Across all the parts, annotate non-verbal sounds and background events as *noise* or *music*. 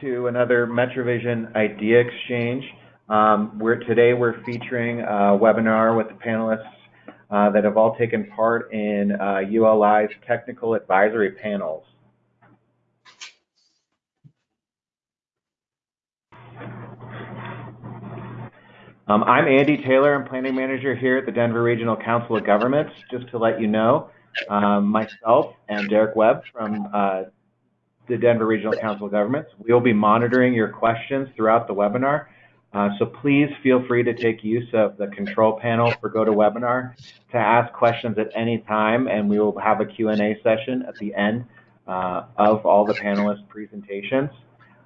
to another MetroVision Idea Exchange. Um, we're, today we're featuring a webinar with the panelists uh, that have all taken part in uh, ULI's technical advisory panels. Um, I'm Andy Taylor. I'm planning manager here at the Denver Regional Council of Governments. Just to let you know, um, myself and Derek Webb from uh, the Denver Regional Council of Governments, we will be monitoring your questions throughout the webinar. Uh, so please feel free to take use of the control panel for GoToWebinar to ask questions at any time, and we will have a Q&A session at the end uh, of all the panelists' presentations.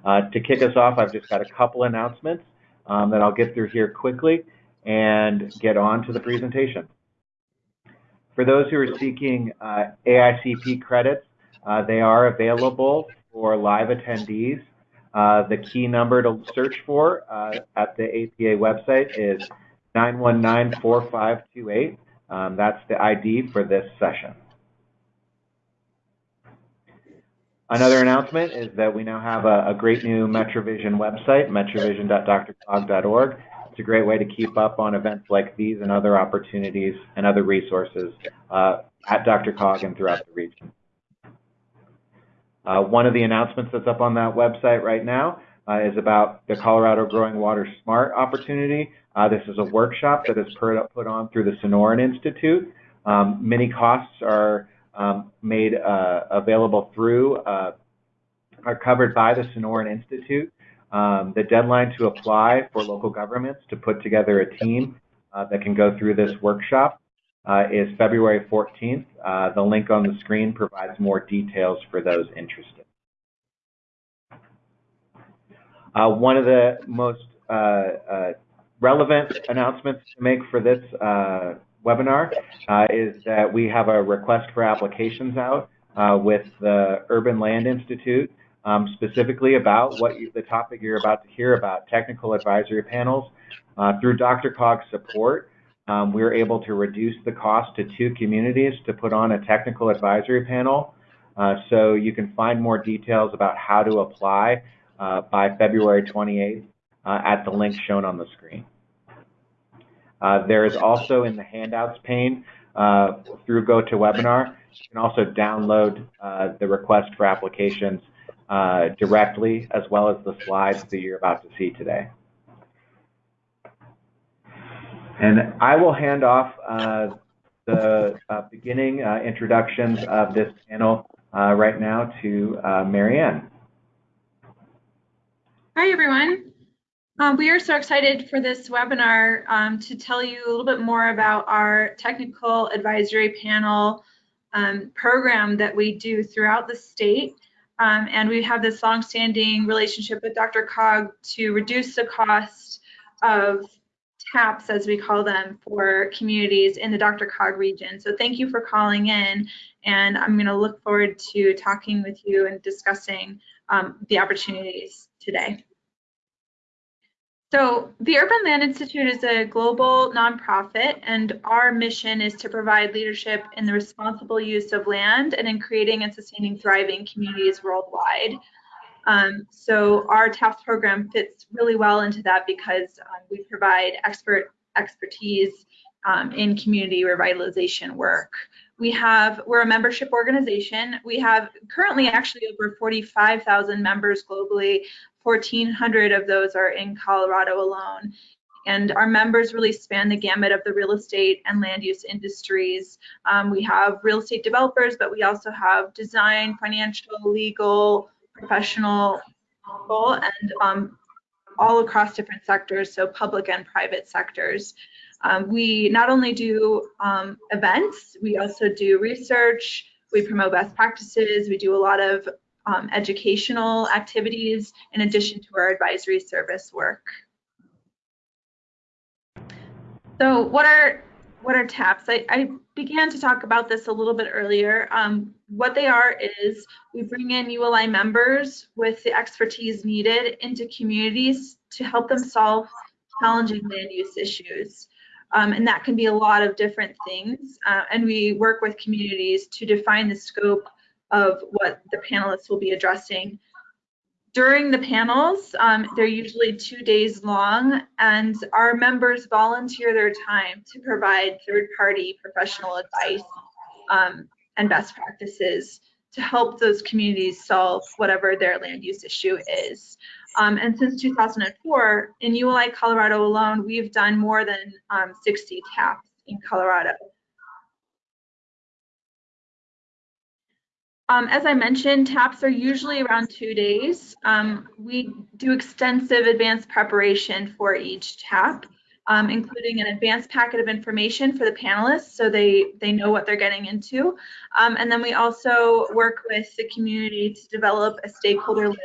Uh, to kick us off, I've just got a couple announcements um, that I'll get through here quickly and get on to the presentation. For those who are seeking uh, AICP credits, they are available for live attendees. Uh, the key number to search for uh, at the APA website is 919-4528. Um, that's the ID for this session. Another announcement is that we now have a, a great new MetroVision website, metrovision.drcog.org. It's a great way to keep up on events like these and other opportunities and other resources uh, at Cog and throughout the region. Uh, one of the announcements that's up on that website right now uh, is about the Colorado Growing Water Smart opportunity. Uh, this is a workshop that is put on through the Sonoran Institute. Um, many costs are um, made uh, available through uh, are covered by the Sonoran Institute. Um, the deadline to apply for local governments to put together a team uh, that can go through this workshop is February 14th. Uh, the link on the screen provides more details for those interested. Uh, one of the most relevant announcements to make for this webinar uh, is that we have a request for applications out uh, with the Urban Land Institute, um, specifically about what you, the topic you're about to hear about, technical advisory panels. Uh, through DRCOG's support, um, we are able to reduce the cost to two communities to put on a technical advisory panel. Uh, so you can find more details about how to apply uh, by February 28th uh, at the link shown on the screen. Uh, there is also in the handouts pane uh, through GoToWebinar, you can also download uh, the request for applications directly, as well as the slides that you're about to see today. And I will hand off uh, the uh, beginning introductions of this panel right now to Marianne. Hi, everyone. Um, we are so excited for this webinar um, to tell you a little bit more about our technical advisory panel um, program that we do throughout the state. Um, and we have this longstanding relationship with DRCOG to reduce the cost of TAPs, as we call them, for communities in the DRCOG region. So thank you for calling in, and I'm going to look forward to talking with you and discussing um, the opportunities today. So the Urban Land Institute is a global nonprofit, and our mission is to provide leadership in the responsible use of land and in creating and sustaining thriving communities worldwide. Um, so our TAPS program fits really well into that because um, we provide expert expertise um, in community revitalization work. We have, we're a membership organization. We have currently actually over 45,000 members globally 1,400 of those are in Colorado alone. And our members really span the gamut of the real estate and land use industries. Um, we have real estate developers, but we also have design, financial, legal, professional people, and um, all across different sectors, so public and private sectors. Um, we not only do um, events, we also do research, we promote best practices, we do a lot of um, educational activities in addition to our advisory service work. So what are what are TAPs? I, I began to talk about this a little bit earlier. Um, what they are is we bring in ULI members with the expertise needed into communities to help them solve challenging land use issues. Um, and that can be a lot of different things. Uh, and we work with communities to define the scope of what the panelists will be addressing. During the panels, um, they're usually two days long, and our members volunteer their time to provide third-party professional advice um, and best practices to help those communities solve whatever their land use issue is. Um, and since 2004, in ULI Colorado alone, we've done more than um, 60 TAPs in Colorado. Um, as I mentioned, TAPs are usually around two days. Um, we do extensive advanced preparation for each TAP, um, including an advanced packet of information for the panelists so they, they know what they're getting into. Um, and then we also work with the community to develop a stakeholder list.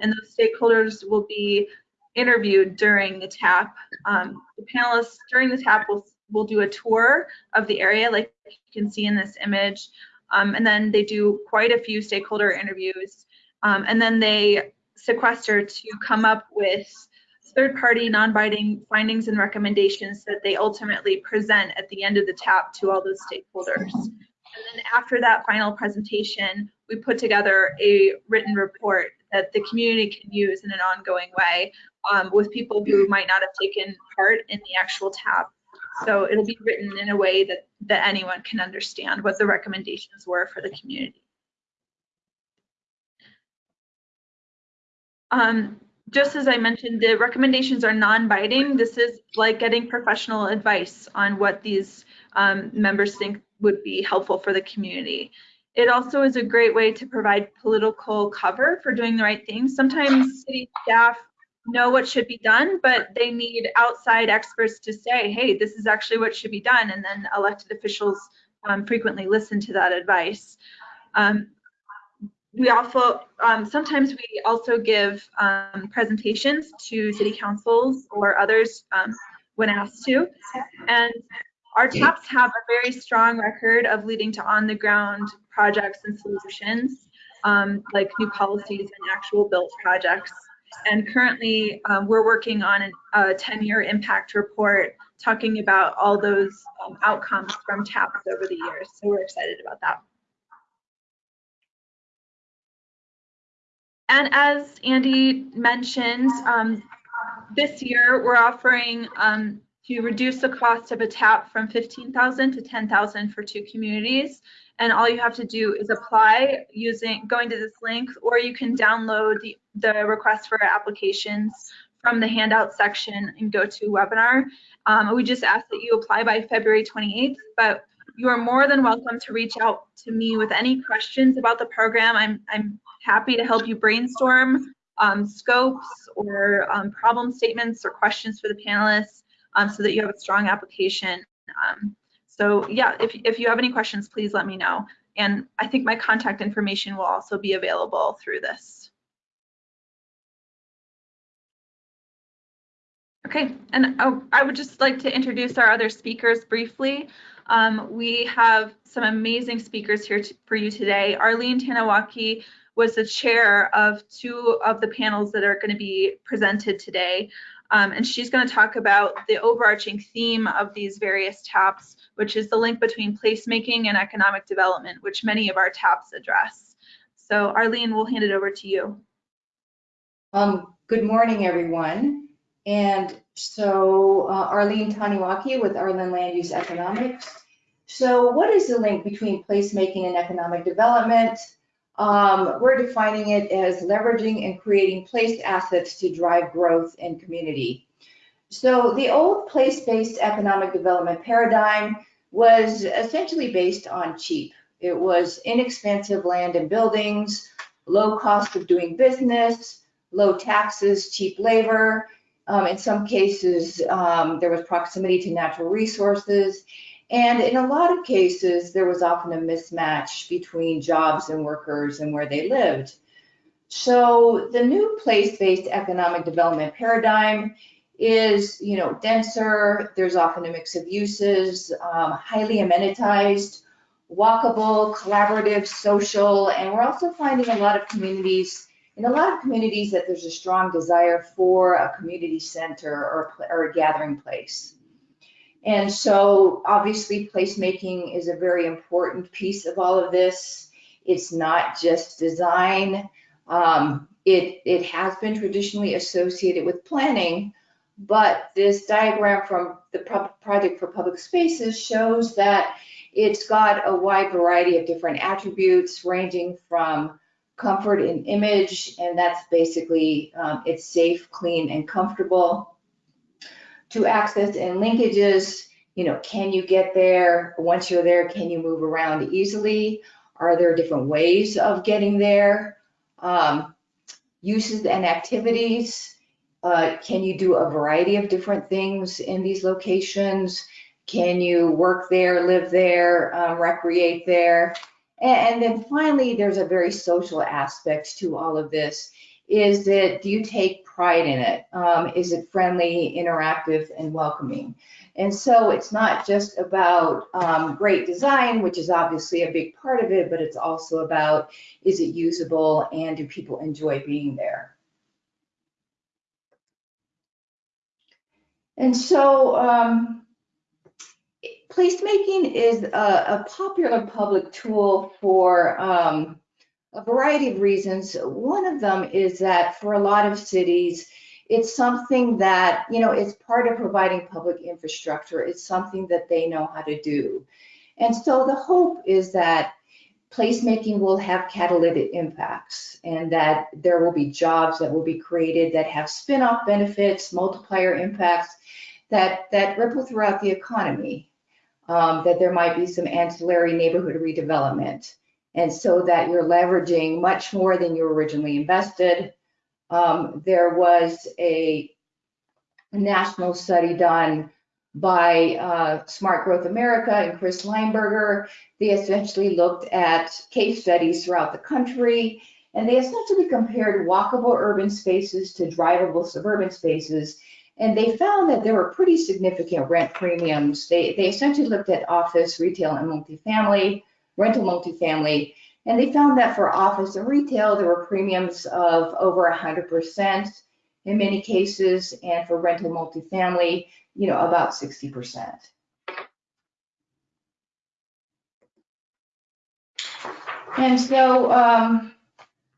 And those stakeholders will be interviewed during the TAP. Um, the panelists during the TAP will, will do a tour of the area like you can see in this image. Um, and then they do quite a few stakeholder interviews. Um, and then they sequester to come up with third-party non-binding findings and recommendations that they ultimately present at the end of the TAP to all those stakeholders. And then after that final presentation, we put together a written report that the community can use in an ongoing way um, with people who might not have taken part in the actual TAP so it'll be written in a way that, that anyone can understand what the recommendations were for the community. Um, just as I mentioned, the recommendations are non-binding. This is like getting professional advice on what these um, members think would be helpful for the community. It also is a great way to provide political cover for doing the right thing. Sometimes city staff know what should be done, but they need outside experts to say, hey, this is actually what should be done. And then elected officials um, frequently listen to that advice. Um, we also, um, sometimes we also give um, presentations to city councils or others um, when asked to. And our TAPs have a very strong record of leading to on the ground projects and solutions, um, like new policies and actual built projects. And currently, um, we're working on a 10-year impact report talking about all those um, outcomes from TAPs over the years. So we're excited about that. And as Andy mentioned, um, this year we're offering um, to reduce the cost of a TAP from 15,000 to 10,000 for two communities and all you have to do is apply using going to this link or you can download the, the request for applications from the handout section and go to webinar. Um, we just ask that you apply by February 28th, but you are more than welcome to reach out to me with any questions about the program. I'm, I'm happy to help you brainstorm um, scopes or um, problem statements or questions for the panelists um, so that you have a strong application. Um, so yeah, if, if you have any questions, please let me know. And I think my contact information will also be available through this. Okay, and oh, I would just like to introduce our other speakers briefly. Um, we have some amazing speakers here for you today. Arlene Taniwaki was the chair of two of the panels that are going to be presented today. Um, and she's going to talk about the overarching theme of these various TAPs, which is the link between placemaking and economic development, which many of our TAPs address. So Arlene, we'll hand it over to you. Um, good morning, everyone. And so uh, Arlene Taniwaki with Arland Land Use Economics. So what is the link between placemaking and economic development? Um, we're defining it as leveraging and creating place assets to drive growth in community. So the old place-based economic development paradigm was essentially based on cheap. It was inexpensive land and buildings, low cost of doing business, low taxes, cheap labor. Um, in some cases, um, there was proximity to natural resources, and in a lot of cases, there was often a mismatch between jobs and workers and where they lived. So the new place-based economic development paradigm is, you know, denser. There's often a mix of uses, um, highly amenitized, walkable, collaborative, social, and we're also finding a lot of communities, in a lot of communities that there's a strong desire for a community center or, or a gathering place. And so obviously placemaking is a very important piece of all of this. It's not just design. Um, it, it has been traditionally associated with planning, but this diagram from the Pro- Project for Public Spaces shows that it's got a wide variety of different attributes ranging from comfort and image, and that's basically, um, it's safe, clean, and comfortable. To access and linkages, you know, can you get there? Once you're there, can you move around easily? Are there different ways of getting there? Um, uses and activities. Uh, can you do a variety of different things in these locations? Can you work there, live there, um, recreate there? And, and then finally, there's a very social aspect to all of this. Is that do you take pride in it? Um, is it friendly, interactive, and welcoming? And so it's not just about um, great design, which is obviously a big part of it, but it's also about is it usable and do people enjoy being there? And so um, placemaking is a, a, popular public tool for um, a variety of reasons. One of them is that for a lot of cities, it's something that, you know, it's part of providing public infrastructure. It's something that they know how to do. And so the hope is that placemaking will have catalytic impacts and that there will be jobs that will be created that have spin-off benefits, multiplier impacts that, that ripple throughout the economy, um, that there might be some ancillary neighborhood redevelopment. And so that you're leveraging much more than you originally invested. Um, there was a national study done by uh, Smart Growth America and Chris Leinberger. They essentially looked at case studies throughout the country, and they essentially compared walkable urban spaces to drivable suburban spaces. And they found that there were pretty significant rent premiums. They, they essentially looked at office, retail, and multifamily, rental multifamily, and they found that for office and retail, there were premiums of over 100% in many cases, and for rental multifamily, you know, about 60%. And so um,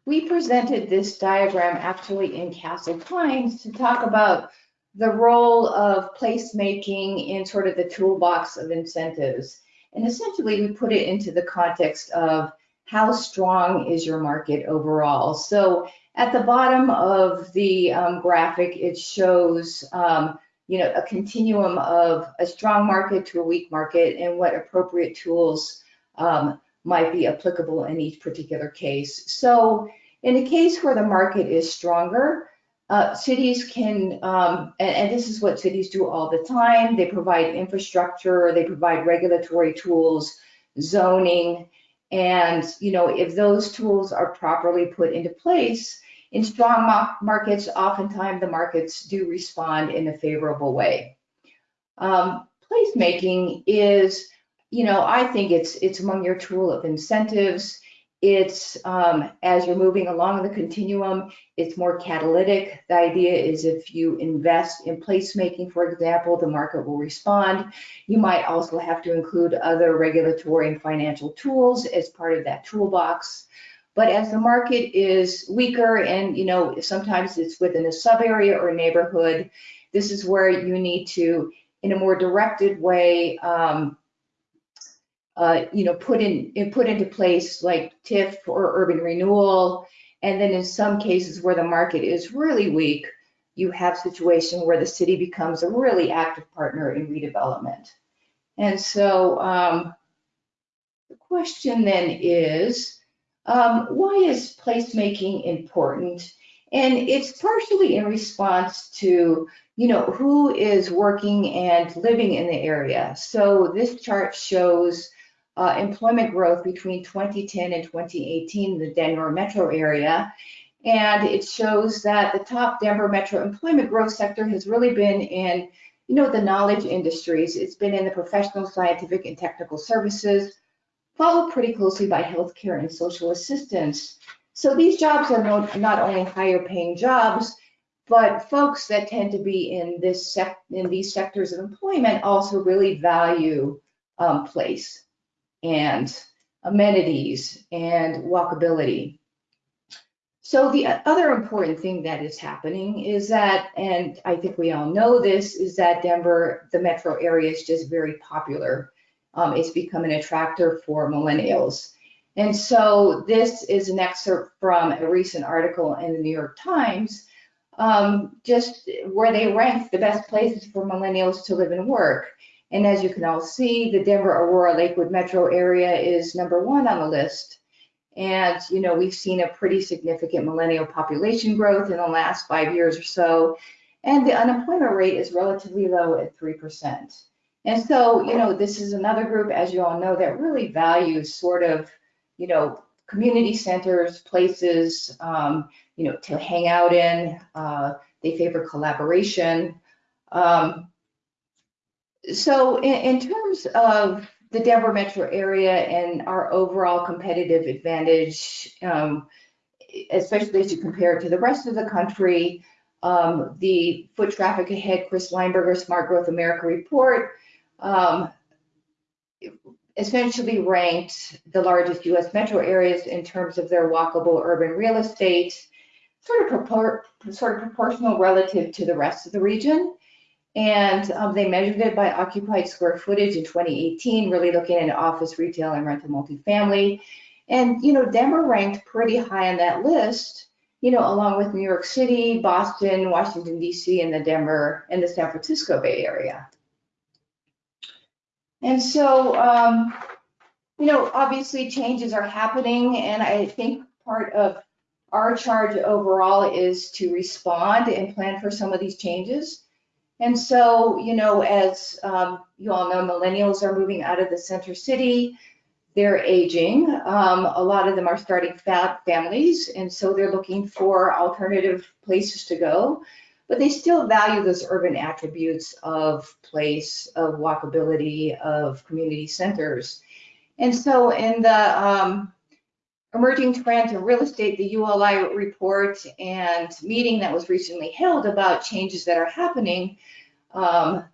we presented this diagram actually in Castle Pines to talk about the role of placemaking in sort of the toolbox of incentives. And essentially, we put it into the context of how strong is your market overall. So at the bottom of the um, graphic, it shows um, you know, a continuum of a strong market to a weak market and what appropriate tools um, might be applicable in each particular case. So in a case where the market is stronger, uh, cities can, um, and, and, this is what cities do all the time, they provide infrastructure, they provide regulatory tools, zoning, and you know, if those tools are properly put into place, in strong markets, oftentimes the markets do respond in a favorable way. Um, placemaking is, you know, I think it's it's among your tool of incentives. It's um, as you're moving along the continuum, it's more catalytic. The idea is if you invest in placemaking, for example, the market will respond. You might also have to include other regulatory and financial tools as part of that toolbox. But as the market is weaker and, you know, sometimes it's within a sub area or neighborhood, this is where you need to, in a more directed way, um, uh, you know, put in put into place like TIF or urban renewal. And then in some cases where the market is really weak, you have situation where the city becomes a really active partner in redevelopment. And so um, the question then is, um, why is placemaking important? And it's partially in response to, you know, who is working and living in the area. So this chart shows uh, employment growth between 2010 and 2018 in the Denver metro area. And it shows that the top Denver metro employment growth sector has really been in, you know, the knowledge industries. It's been in the professional, scientific, and technical services, followed pretty closely by healthcare and social assistance. So these jobs are not, not only higher paying jobs, but folks that tend to be in this in these sectors of employment also really value um, place and amenities and walkability. So the other important thing that is happening is that, and I think we all know this, is that Denver, the metro area is just very popular. Um, it's become an attractor for millennials. And so this is an excerpt from a recent article in the New York Times, um, just where they ranked the best places for millennials to live and work. And as you can all see, the Denver Aurora Lakewood metro area is number one on the list. And, you know, we've seen a pretty significant millennial population growth in the last five years or so. And the unemployment rate is relatively low at 3%. And so, you know, this is another group, as you all know, that really values sort of, you know, community centers, places, um, you know, to hang out in. Uh, they favor collaboration. Um, so in, in terms of the Denver metro area and our overall competitive advantage, um, especially as you compare it to the rest of the country. Um, the foot traffic ahead, Chris Leinberger Smart Growth America report, um, essentially ranked the largest US metro areas in terms of their walkable urban real estate, sort of, sort of proportional relative to the rest of the region. And um, they measured it by occupied square footage in 2018, really looking at office, retail, and rental multifamily. And, you know, Denver ranked pretty high on that list, you know, along with New York City, Boston, Washington, D.C., and the Denver and the San Francisco Bay Area. And so, um, you know, obviously changes are happening, and I think part of our charge overall is to respond and plan for some of these changes. And so, you know, as um, you all know, millennials are moving out of the center city. They're aging. Um, a lot of them are starting families, and so they're looking for alternative places to go. But they still value those urban attributes of place, of walkability, of community centers. And so, in the um, emerging trends in real estate, the ULI report and meeting that was recently held about changes that are happening, um,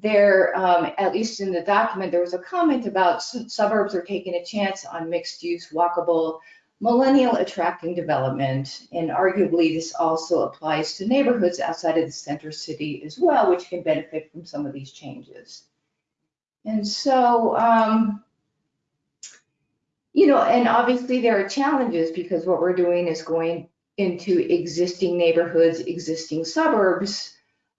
there, um, at least in the document, there was a comment about suburbs are taking a chance on mixed use, walkable, millennial attracting development. And arguably this also applies to neighborhoods outside of the center city as well, which can benefit from some of these changes. And so, um, you know, and obviously there are challenges because what we're doing is going into existing neighborhoods, existing suburbs,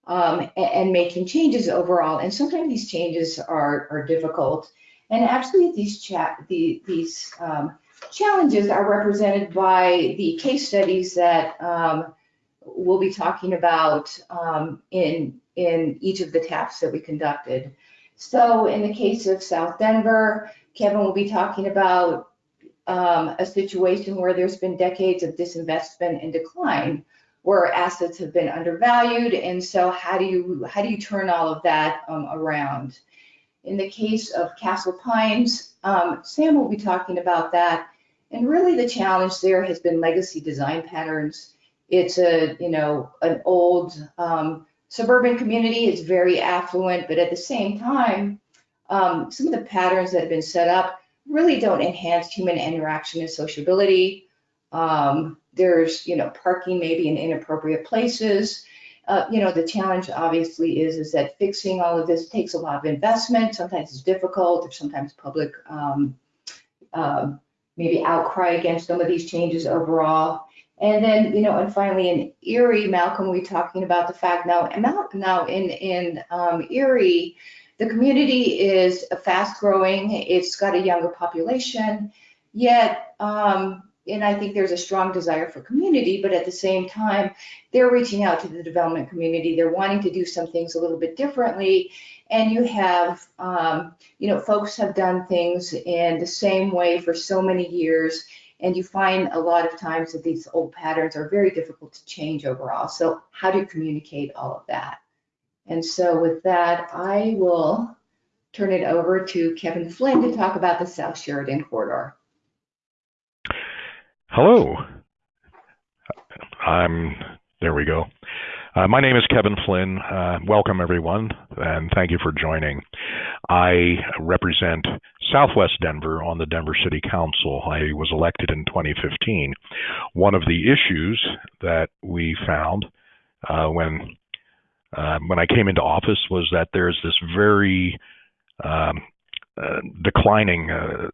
um, and, and, making changes overall. And sometimes these changes are, are difficult. And actually these chat, the, these um, challenges are represented by the case studies that um, we'll be talking about um, in, in each of the TAPs that we conducted. So in the case of South Denver, Kevin will be talking about um, a situation where there's been decades of disinvestment and decline, where assets have been undervalued, and so how do you how do you turn all of that um, around? In the case of Castle Pines, um, Sam will be talking about that, and really the challenge there has been legacy design patterns. It's a you know an old um, suburban community. It's very affluent, but at the same time, um, some of the patterns that have been set up really don't enhance human interaction and sociability. Um, there's, you know, parking maybe in inappropriate places. Uh, you know, the challenge obviously is, is that fixing all of this takes a lot of investment. Sometimes it's difficult. There's sometimes public um, uh, maybe outcry against some of these changes overall. And then, you know, and finally in Erie, Malcolm, we talking about the fact now, now in, in um, Erie, the community is fast growing, it's got a younger population, yet, um, and I think there's a strong desire for community, but at the same time, they're reaching out to the development community. They're wanting to do some things a little bit differently. And you have, um, you know, folks have done things in the same way for so many years. And you find a lot of times that these old patterns are very difficult to change overall. So how do you communicate all of that? And so with that, I will turn it over to Kevin Flynn to talk about the South Sheridan corridor. Hello. I'm, there we go. Uh, my name is Kevin Flynn. Uh, welcome, everyone, and thank you for joining. I represent Southwest Denver on the Denver City Council. I was elected in 2015. One of the issues that we found uh, when uh, when I came into office was that there's this very um, uh, declining uh,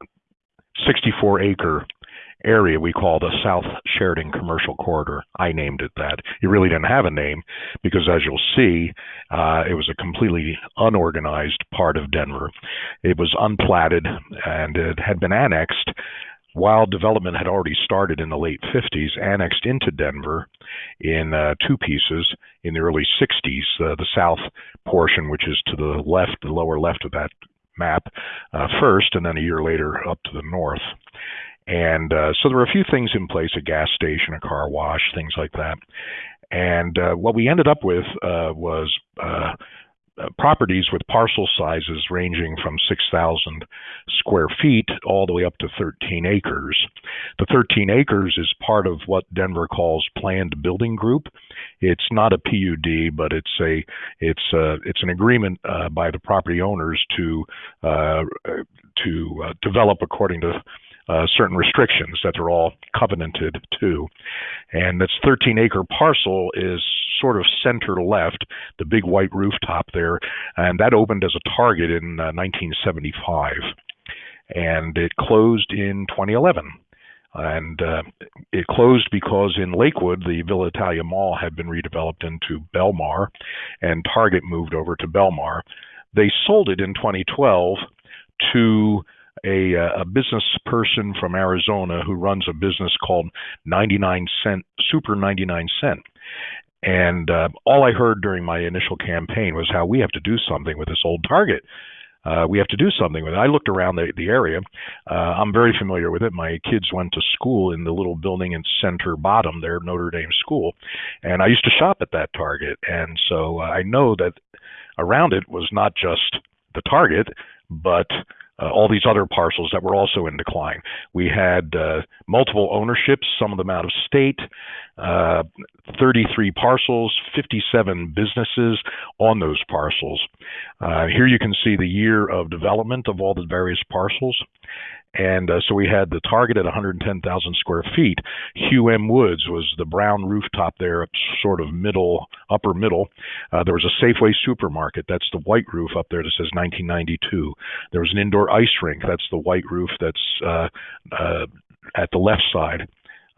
64 acre area we call the South Sheridan Commercial Corridor. I named it that. It really didn't have a name because, as you'll see, uh, it was a completely unorganized part of Denver. It was unplatted and it had been annexed while development had already started in the late 50s, annexed into Denver in uh, two pieces in the early 60s. Uh, the south portion, which is to the left, the lower left of that map, uh, first, and then a year later up to the north. And uh, so there were a few things in place a gas station, a car wash, things like that. And uh, what we ended up with uh, was properties with parcel sizes ranging from 6,000 square feet all the way up to 13 acres. The 13 acres is part of what Denver calls planned building group. It's not a PUD, but it's a it's a, it's an agreement uh, by the property owners to uh, to uh, develop according to uh, certain restrictions that they're all covenanted to. And this 13 acre parcel is sort of center left, the big white rooftop there, and that opened as a target in uh, 1975. And it closed in 2011. And uh, it closed because in Lakewood, the Villa Italia Mall had been redeveloped into Belmar, and Target moved over to Belmar. They sold it in 2012 to a, uh, a business person from Arizona who runs a business called 99 Cent Super 99 Cent. And uh, all I heard during my initial campaign was how we have to do something with this old Target. Uh, we have to do something with it. I looked around the, the area. Uh, I'm very familiar with it. My kids went to school in the little building in Center Bottom there, Notre Dame School, and I used to shop at that Target. And so uh, I know that around it was not just the Target, but uh, all these other parcels that were also in decline. We had uh, multiple ownerships, some of them out of state, uh, 33 parcels, 57 businesses on those parcels. Uh, here you can see the year of development of all the various parcels. And uh, so we had the target at 110,000 square feet. Hugh M. Woods was the brown rooftop there, sort of middle, upper middle. Uh, there was a Safeway supermarket. That's the white roof up there that says 1992. There was an indoor ice rink. That's the white roof that's uh, uh, at the left side.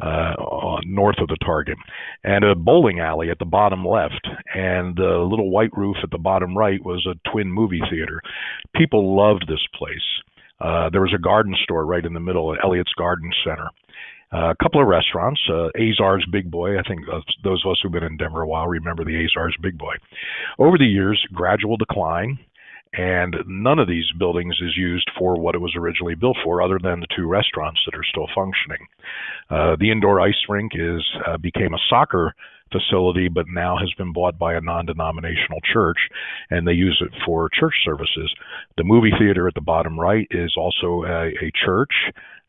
Uh, north of the target, and a bowling alley at the bottom left, and the little white roof at the bottom right was a twin movie theater. People loved this place. Uh, there was a garden store right in the middle, Elliott's Garden Center. Uh, a couple of restaurants, uh, Azar's Big Boy. I think those of us who've been in Denver a while remember the Azar's Big Boy. Over the years, gradual decline, and none of these buildings is used for what it was originally built for, other than the two restaurants that are still functioning. Uh, the indoor ice rink is uh, became a soccer facility, but now has been bought by a non-denominational church, and they use it for church services. The movie theater at the bottom right is also a, a church,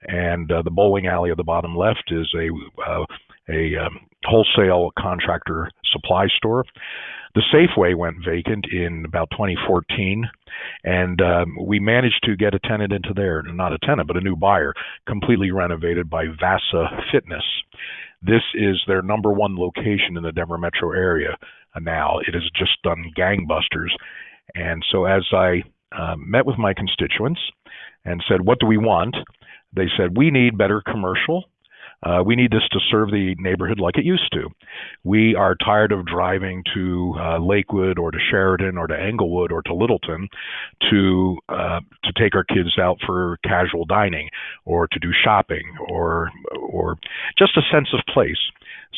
and uh, the bowling alley at the bottom left is a uh, a um, wholesale contractor supply store. The Safeway went vacant in about 2014, and um, we managed to get a tenant into there, not a tenant, but a new buyer, completely renovated by Vasa Fitness. This is their number one location in the Denver metro area now. It has just done gangbusters. And so as I uh, met with my constituents and said, What do we want? They said, We need better commercial uh, we need this to serve the neighborhood like it used to. We are tired of driving to uh, Lakewood or to Sheridan or to Englewood or to Littleton to uh, to take our kids out for casual dining or to do shopping or or just a sense of place.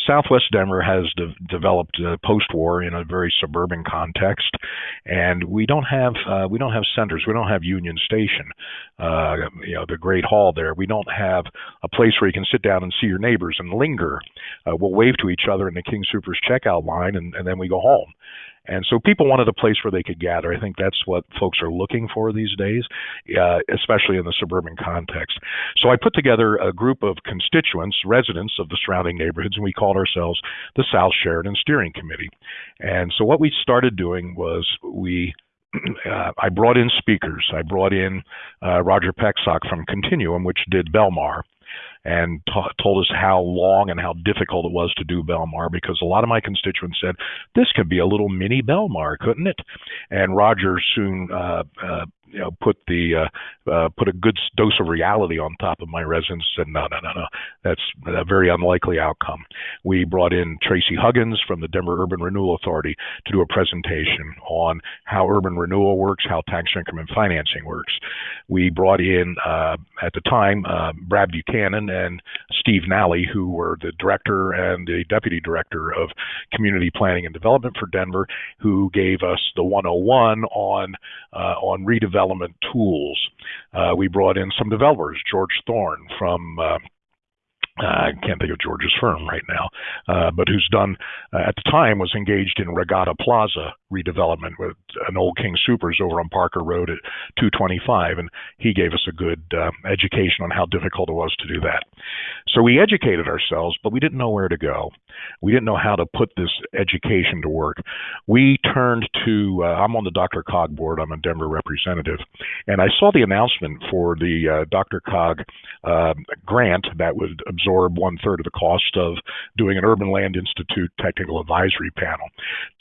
Southwest Denver has de- developed uh, post-war in a very suburban context, and we don't have uh, we don't have centers. We don't have Union Station, uh, you know, the Great Hall there. We don't have a place where you can sit down and see your neighbors and linger. Uh, we'll wave to each other in the King Soopers checkout line, and, and then we go home. And so people wanted a place where they could gather. I think that's what folks are looking for these days, uh, especially in the suburban context. So I put together a group of constituents, residents of the surrounding neighborhoods, and we called ourselves the South Sheridan Steering Committee. And so what we started doing was we *clears throat* uh, I brought in speakers. I brought in uh, Roger Pecksock from Continuum, which did Belmar and told us how long and how difficult it was to do Belmar because a lot of my constituents said this could be a little mini Belmar, couldn't it? And Roger soon uh, uh, you know, put the uh, uh, put a good dose of reality on top of my residents. Said no, no, no, no, that's a very unlikely outcome. We brought in Tracy Huggins from the Denver Urban Renewal Authority to do a presentation on how urban renewal works, how tax increment financing works. We brought in uh, at the time uh, Brad Buchanan and Steve Nally, who were the director and the deputy director of community planning and development for Denver, who gave us the 101 on uh, on redevelopment development tools. Uh, we brought in some developers, George Thorne from uh, I can't think of George's firm right now, uh, but who's done uh, at the time was engaged in Regatta Plaza redevelopment with an old King Soopers over on Parker Road at 225, and he gave us a good uh, education on how difficult it was to do that. So we educated ourselves, but we didn't know where to go. We didn't know how to put this education to work. We turned to uh, I'm on the DRCOG board. I'm a Denver representative, and I saw the announcement for the uh, DRCOG uh, grant that would absorb absorb one third of the cost of doing an Urban Land Institute technical advisory panel.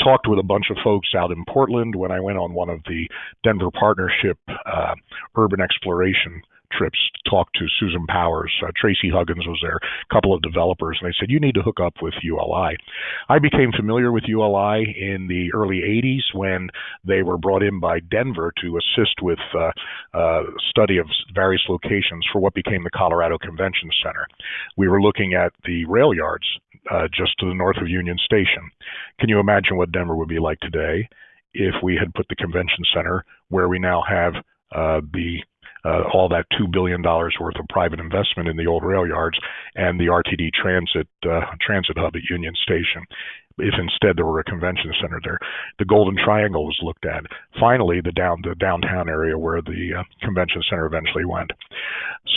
Talked with a bunch of folks out in Portland when I went on one of the Denver Partnership uh, urban exploration trips talked to Susan Powers. Uh, Tracy Huggins was there, a couple of developers, and they said, You need to hook up with ULI. I became familiar with ULI in the early 80s when they were brought in by Denver to assist with uh, uh, study of various locations for what became the Colorado Convention Center. We were looking at the rail yards uh, just to the north of Union Station. Can you imagine what Denver would be like today if we had put the convention center where we now have uh, the uh, all that $2 billion worth of private investment in the old rail yards and the RTD transit uh, transit hub at Union Station. If instead there were a convention center there, the Golden Triangle was looked at. Finally, the down the downtown area where the uh, convention center eventually went.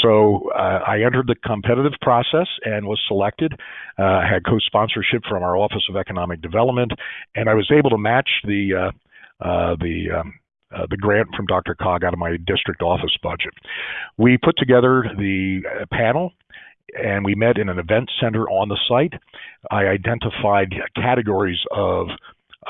So uh, I entered the competitive process and was selected. Uh, had co-sponsorship from our Office of Economic Development, and I was able to match the uh, uh, the um, uh, the grant from DRCOG out of my district office budget. We put together the uh, panel and we met in an event center on the site. I identified categories of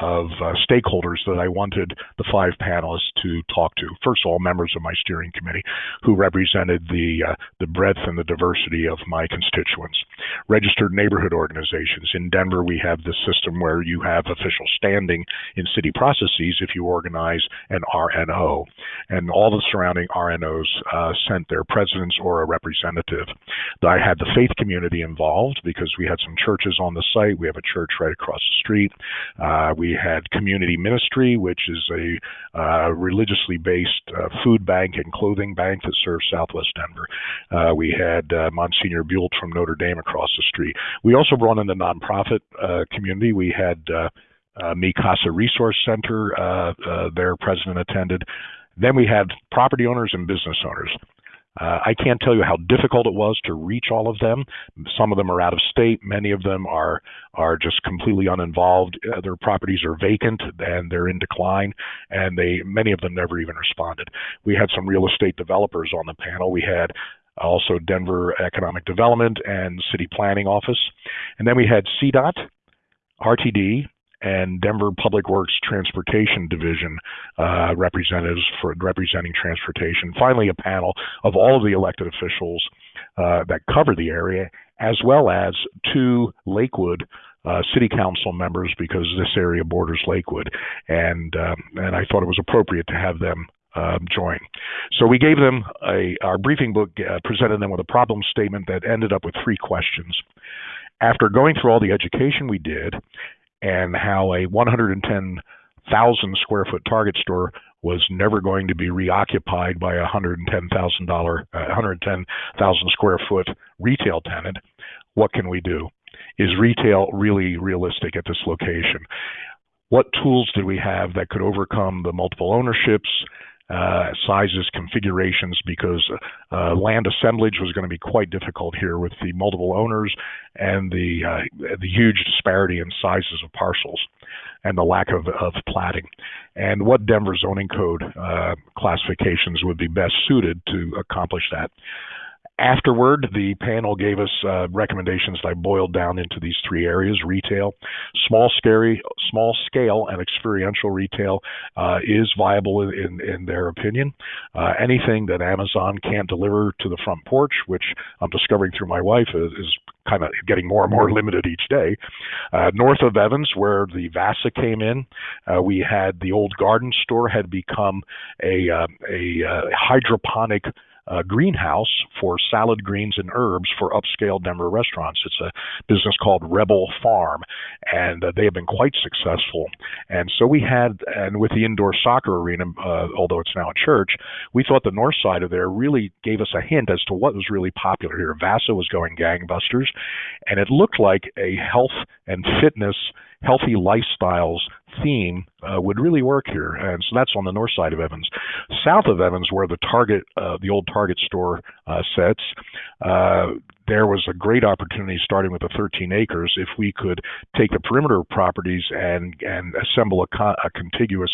of uh, stakeholders that I wanted the five panelists to talk to. First of all, members of my steering committee who represented the uh, the breadth and the diversity of my constituents. Registered neighborhood organizations. In Denver, we have this system where you have official standing in city processes if you organize an RNO, and all the surrounding RNOs uh, sent their presidents or a representative. I had the faith community involved because we had some churches on the site. We have a church right across the street. Uh, we had community ministry, which is a uh, religiously based uh, food bank and clothing bank that serves Southwest Denver. Uh, we had uh, Monsignor Buell from Notre Dame across the street. We also brought in the nonprofit uh, community. We had uh, uh, Mi Resource Center, their president attended. Then we had property owners and business owners. Uh, I can't tell you how difficult it was to reach all of them. Some of them are out of state. Many of them are are just completely uninvolved. Uh, their properties are vacant and they're in decline, and they many of them never even responded. We had some real estate developers on the panel. We had also Denver Economic Development and City Planning Office, and then we had CDOT, RTD, and Denver Public Works Transportation Division uh, representatives for representing transportation. Finally, a panel of all of the elected officials uh, that cover the area, as well as two Lakewood uh, city council members because this area borders Lakewood, and um, and I thought it was appropriate to have them um, join. So we gave them a our briefing book, uh, presented them with a problem statement that ended up with three questions. After going through all the education we did, and how a 110,000 square foot Target store was never going to be reoccupied by a $110,000 uh, 110,000 square foot retail tenant. What can we do? Is retail really realistic at this location? what tools did we have that could overcome the multiple ownerships, uh, sizes, configurations, because uh, land assemblage was going to be quite difficult here with the multiple owners and the uh, the huge disparity in sizes of parcels and the lack of, of platting, and what Denver zoning code uh, classifications would be best suited to accomplish that. Afterward, the panel gave us uh, recommendations that I boiled down into these three areas: retail, small scary, small scale, and experiential retail uh, is viable in, in their opinion. Uh, anything that Amazon can't deliver to the front porch, which I'm discovering through my wife, is, is kind of getting more and more limited each day. Uh, north of Evans, where the Vasa came in, uh, we had the old garden store had become a uh, a uh, hydroponic uh, greenhouse for salad greens and herbs for upscale Denver restaurants. It's a business called Rebel Farm, and uh, they have been quite successful. And so we had, and with the indoor soccer arena, uh, although it's now a church, we thought the north side of there really gave us a hint as to what was really popular here. Vasa was going gangbusters, and it looked like a health and fitness healthy lifestyles theme uh, would really work here. And so that's on the north side of Evans. South of Evans, where the Target, uh, the old Target store uh, sits, uh, there was a great opportunity starting with the 13 acres if we could take the perimeter properties and and assemble a, a contiguous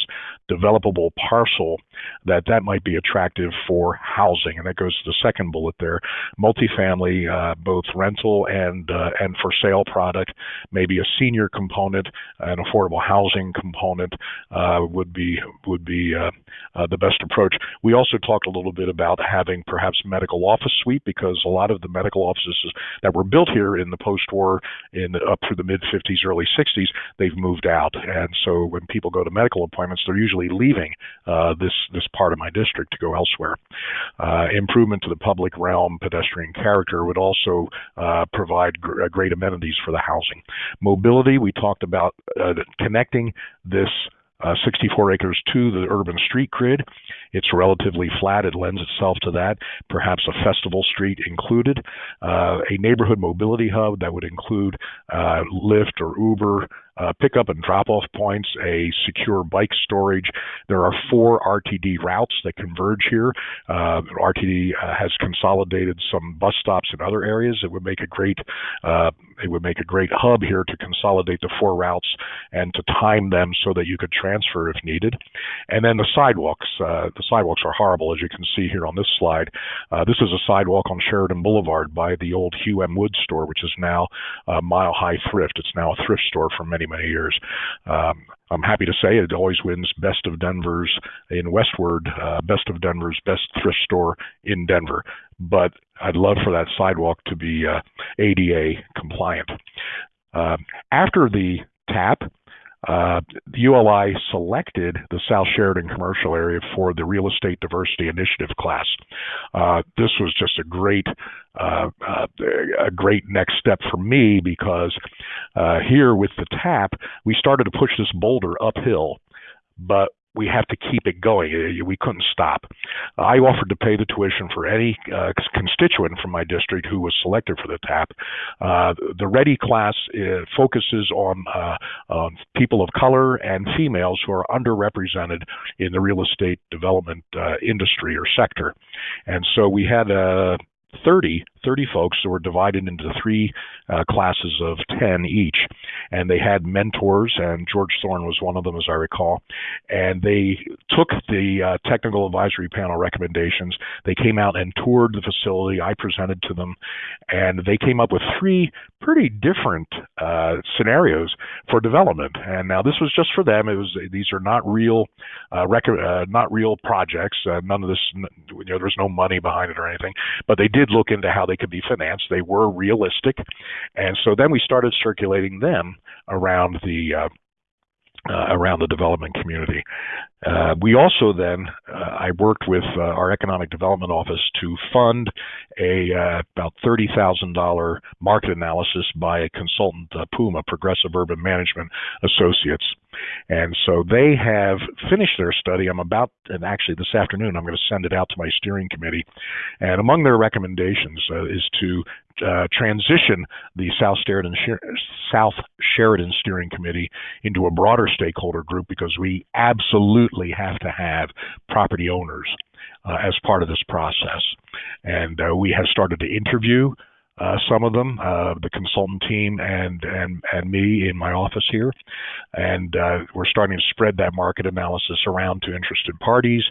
developable parcel that that might be attractive for housing. And that goes to the second bullet there. Multifamily uh, both rental and uh, and for sale product maybe a senior component an affordable housing component uh, would be would be uh, uh, the best approach. We also talked a little bit about having perhaps medical office suite because a lot of the medical office that were built here in the post-war in up through the mid 50s, early 60s, they've moved out, and so when people go to medical appointments, they're usually leaving uh, this this part of my district to go elsewhere. Uh, improvement to the public realm, pedestrian character would also uh, provide gr- uh, great amenities for the housing. Mobility, we talked about uh, connecting this uh, 64 acres to the urban street grid. It's relatively flat. It lends itself to that. Perhaps a festival street included. Uh, a neighborhood mobility hub that would include uh, Lyft or Uber uh, pickup and drop off points, a secure bike storage. There are four RTD routes that converge here. Uh, RTD uh, has consolidated some bus stops in other areas. It would make a great uh, it would make a great hub here to consolidate the four routes and to time them so that you could transfer if needed. And then the sidewalks. Uh, the sidewalks are horrible, as you can see here on this slide. This is a sidewalk on Sheridan Boulevard by the old Hugh M. Wood store, which is now Mile High Thrift. It's now a thrift store for many many, many years. Um, I'm happy to say it always wins Best of Denver's in Westword, uh, Best of Denver's best thrift store in Denver. But I'd love for that sidewalk to be uh, ADA compliant. Uh, after the TAP, uh, the ULI selected the South Sheridan commercial area for the Real Estate Diversity Initiative class. Uh, this was just a great, uh, uh a great next step for me because uh, here with the TAP, we started to push this boulder uphill, but we have to keep it going. Uh, we couldn't stop. I offered to pay the tuition for any uh, constituent from my district who was selected for the TAP. Uh, the REDI class uh, focuses on, uh, on people of color and females who are underrepresented in the real estate development uh, industry or sector. And so we had 30 30 folks that were divided into three uh, classes of 10 each. And they had mentors, and George Thorne was one of them, as I recall. And they took the uh, technical advisory panel recommendations. They came out and toured the facility. I presented to them, and they came up with three pretty different uh, scenarios for development. And now this was just for them. It was these are not real, uh, rec- uh, not real projects. Uh, none of this, you know, there was no money behind it or anything. But they did look into how they could be financed. They were realistic, and so then we started circulating them around the uh, uh, around the development community. Uh, we also then, uh, I worked with uh, our economic development office to fund a uh, about thirty thousand dollar market analysis by a consultant, Puma Progressive Urban Management Associates. And so they have finished their study. I'm about, and actually this afternoon, I'm going to send it out to my steering committee. And among their recommendations uh, is to uh, transition the South Sheridan, South Sheridan Steering Committee into a broader stakeholder group because we absolutely have to have property owners uh, as part of this process. And uh, we have started to interview uh, some of them, uh, the consultant team and and and me in my office here, and uh, we're starting to spread that market analysis around to interested parties,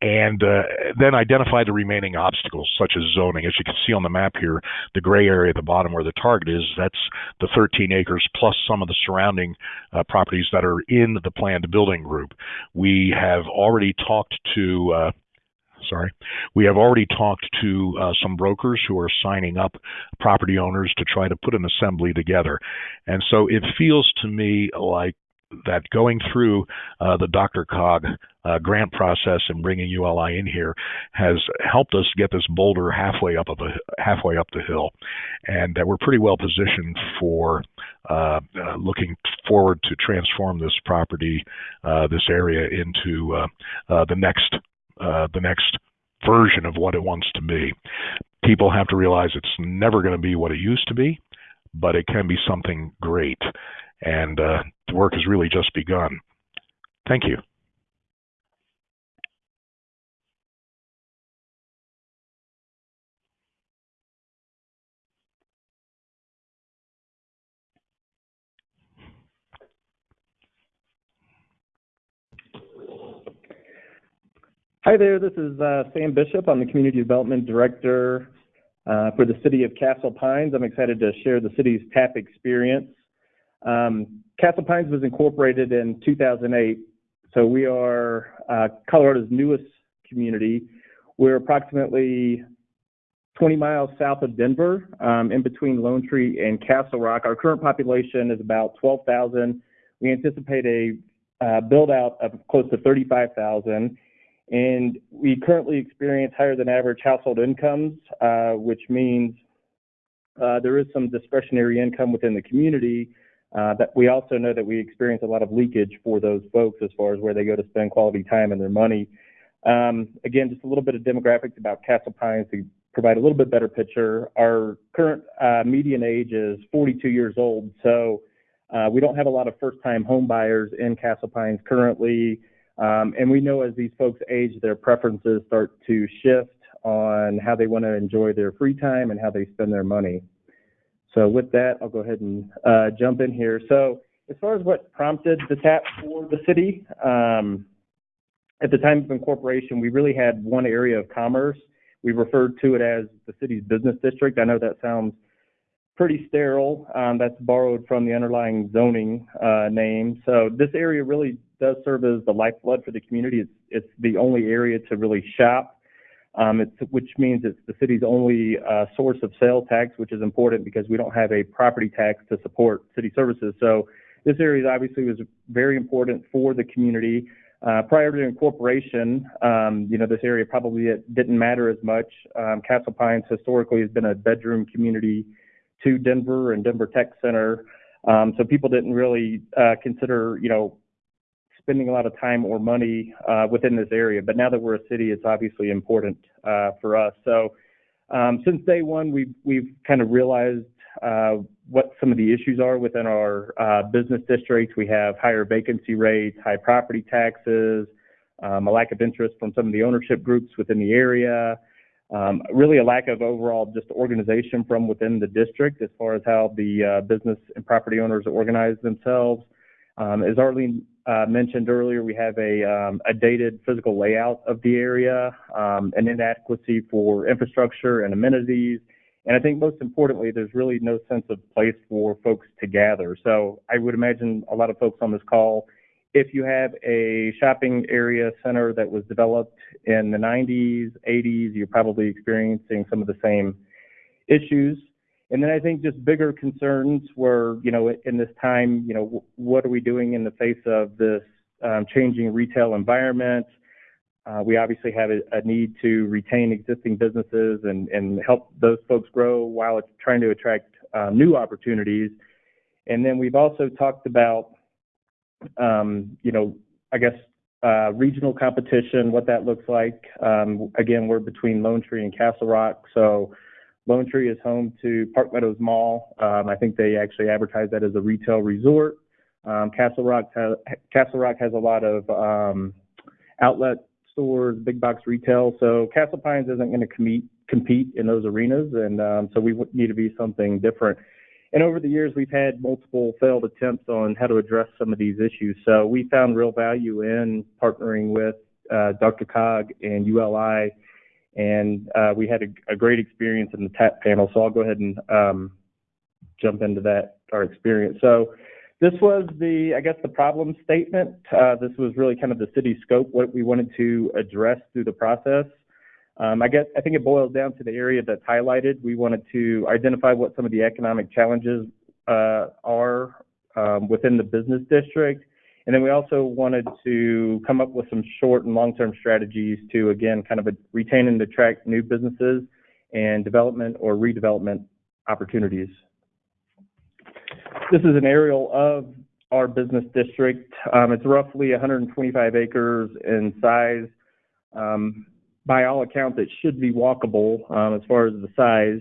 and uh, then identify the remaining obstacles such as zoning. As you can see on the map here, the gray area at the bottom where the target is, that's the 13 acres plus some of the surrounding uh, properties that are in the planned building group. We have already talked to uh, sorry. We have already talked to uh, some brokers who are signing up property owners to try to put an assembly together. And so it feels to me like that going through uh, the DRCOG uh, grant process and bringing ULI in here has helped us get this boulder halfway up of a, halfway up the hill, and that we're pretty well positioned for uh, uh looking forward to transform this property, uh, this area into uh, the next uh, the next version of what it wants to be. People have to realize it's never going to be what it used to be, but it can be something great. And uh, the work has really just begun. Thank you. Hi there, this is uh, Sam Bishop. I'm the Community Development Director uh, for the City of Castle Pines. I'm excited to share the city's TAP experience. Um, Castle Pines was incorporated in 2008, so we are uh, Colorado's newest community. We're approximately 20 miles south of Denver, um, in between Lone Tree and Castle Rock. Our current population is about 12,000. We anticipate a uh, build out of close to 35,000 and we currently experience higher than average household incomes, uh, which means uh, there is some discretionary income within the community. Uh, that we also know that we experience a lot of leakage for those folks as far as where they go to spend quality time and their money. Um, again, just a little bit of demographics about Castle Pines to provide a little bit better picture. Our current uh, median age is 42 years old, so uh, we don't have a lot of first-time home buyers in Castle Pines currently. Um, and we know as these folks age, their preferences start to shift on how they want to enjoy their free time and how they spend their money. So with that, I'll go ahead and uh, jump in here. So as far as what prompted the tap for the city, um, at the time of incorporation, we really had one area of commerce. We referred to it as the city's business district. I know that sounds pretty sterile. Um, that's borrowed from the underlying zoning uh, name. So this area really does serve as the lifeblood for the community. It's, it's the only area to really shop, um, which means it's the city's only uh, source of sales tax, which is important because we don't have a property tax to support city services. So this area obviously was very important for the community. Uh, prior to incorporation, um, you know, this area probably didn't matter as much. Um, Castle Pines historically has been a bedroom community to Denver and Denver Tech Center. Um, so people didn't really uh, consider, you know, spending a lot of time or money uh, within this area. But now that we're a city, it's obviously important uh, for us. So um, since day one, we've we've kind of realized uh, what some of the issues are within our uh, business districts. We have higher vacancy rates, high property taxes, um, a lack of interest from some of the ownership groups within the area. Um, really a lack of overall just organization from within the district as far as how the uh, business and property owners organize themselves. Um, as Arlene uh, mentioned earlier, we have a, um, a, dated physical layout of the area, um, an inadequacy for infrastructure and amenities, and I think most importantly, there's really no sense of place for folks to gather. So I would imagine a lot of folks on this call if you have a shopping area center that was developed in the 90s, 80s, you're probably experiencing some of the same issues. And then I think just bigger concerns were, you know, in this time, you know, what are we doing in the face of this um, changing retail environment? Uh, we obviously have a, a, need to retain existing businesses and, and help those folks grow while it's trying to attract uh, new opportunities. And then we've also talked about um, you know, I guess, uh, regional competition, what that looks like. Um, again, we're between Lone Tree and Castle Rock. So Lone Tree is home to Park Meadows Mall. Um, I think they actually advertise that as a retail resort. Um, Castle Rock has, Castle Rock has a lot of, um, outlet stores, big box retail. So Castle Pines isn't going to compete compete in those arenas, and um, so we need to be something different. And over the years, we've had multiple failed attempts on how to address some of these issues. So we found real value in partnering with uh, DRCOG and ULI, and uh, we had a, a, great experience in the TAP panel. So I'll go ahead and um, jump into that our experience. So this was the, I guess, the problem statement. Uh, this was really kind of the city scope, what we wanted to address through the process. Um, I guess I think it boils down to the area that's highlighted. We wanted to identify what some of the economic challenges uh, are um, within the business district, and then we also wanted to come up with some short and long-term strategies to again kind of a, retain and attract new businesses and development or redevelopment opportunities. This is an aerial of our business district. Um, it's roughly 125 acres in size. Um, by all accounts, it should be walkable um, as far as the size,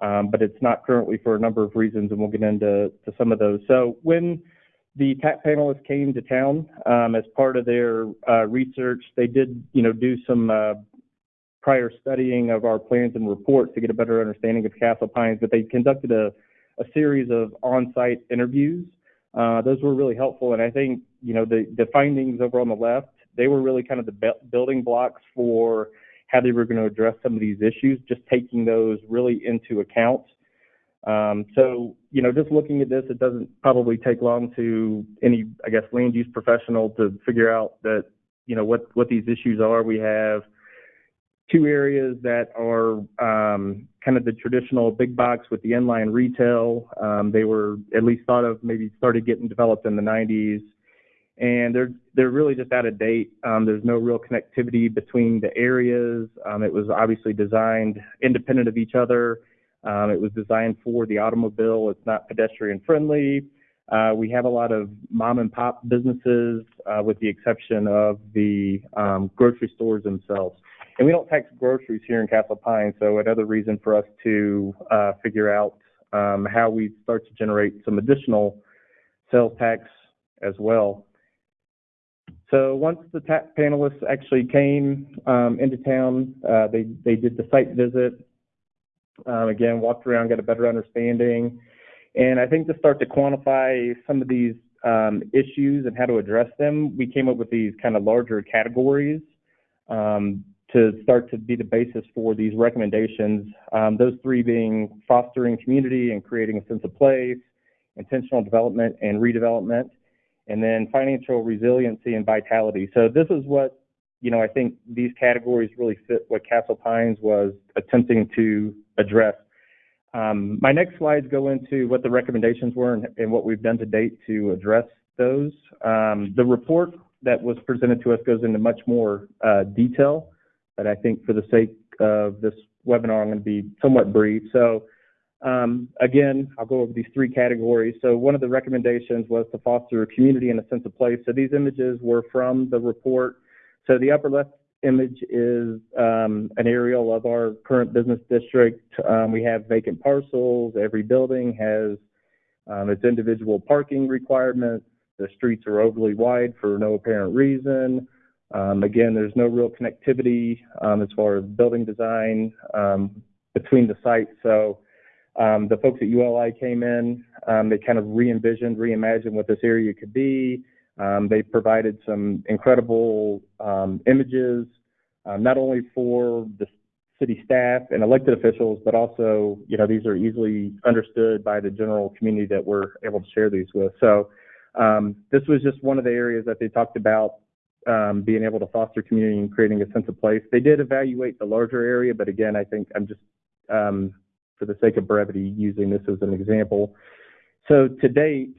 um, but it's not currently for a number of reasons, and we'll get into to some of those. So when the TAP panelists came to town um, as part of their uh, research, they did, you know, do some uh, prior studying of our plans and reports to get a better understanding of Castle Pines, but they conducted a, a series of on-site interviews. Uh, those were really helpful, and I think, you know, the, the findings over on the left they were really kind of the building blocks for how they were going to address some of these issues, just taking those really into account. Um, so, you know, just looking at this, it doesn't probably take long to any, I guess, land use professional to figure out that, you know, what, what these issues are. We have two areas that are um, kind of the traditional big box with the inline retail. Um, they were at least thought of, maybe started getting developed in the 90s and they're they're really just out of date. Um, there's no real connectivity between the areas. Um, it was obviously designed independent of each other. Um, it was designed for the automobile. It's not pedestrian friendly. Uh, we have a lot of mom and pop businesses, uh, with the exception of the um, grocery stores themselves. And we don't tax groceries here in Castle Pine, so another reason for us to uh, figure out um, how we start to generate some additional sales tax as well. So once the panelists actually came um, into town, uh, they, they did the site visit, um, again, walked around, got a better understanding. And I think to start to quantify some of these um, issues and how to address them, we came up with these kind of larger categories um, to start to be the basis for these recommendations. Um, those three being fostering community and creating a sense of place, intentional development and redevelopment and then financial resiliency and vitality. So this is what, you know, I think these categories really fit what Castle Pines was attempting to address. Um, my next slides go into what the recommendations were and, and what we've done to date to address those. Um, the report that was presented to us goes into much more uh, detail, but I think for the sake of this webinar, I'm going to be somewhat brief. So um, again, I'll go over these three categories. So one of the recommendations was to foster a community and a sense of place. So these images were from the report. So the upper left image is um, an aerial of our current business district. Um, we have vacant parcels. Every building has um, its individual parking requirements. The streets are overly wide for no apparent reason. Um, again, there's no real connectivity um, as far as building design between the sites. So um, the folks at ULI came in, um, they kind of re-envisioned, reimagined what this area could be. Um, they provided some incredible um, images, um, not only for the city staff and elected officials, but also, you know, these are easily understood by the general community that we're able to share these with. So um, this was just one of the areas that they talked about being able to foster community and creating a sense of place. They did evaluate the larger area, but again, I think I'm just for the sake of brevity, using this as an example. So to date,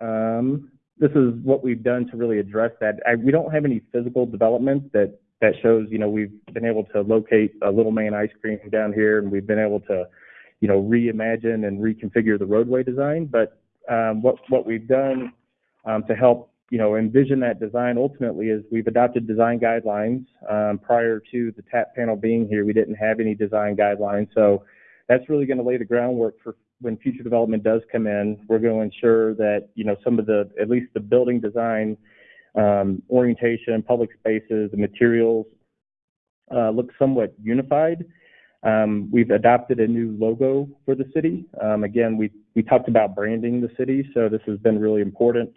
um, this is what we've done to really address that. I, we don't have any physical development that that shows, you know, we've been able to locate a little man ice cream down here, and we've been able to, you know, reimagine and reconfigure the roadway design. But um, what what we've done um, to help you know, envision that design ultimately is we've adopted design guidelines. Um, prior to the TAP panel being here, we didn't have any design guidelines. So that's really going to lay the groundwork for when future development does come in. We're going to ensure that, you know, some of the, at least the building design, um, orientation, public spaces, the materials uh, look somewhat unified. Um, we've adopted a new logo for the city. Um, again, we, we talked about branding the city, so this has been really important.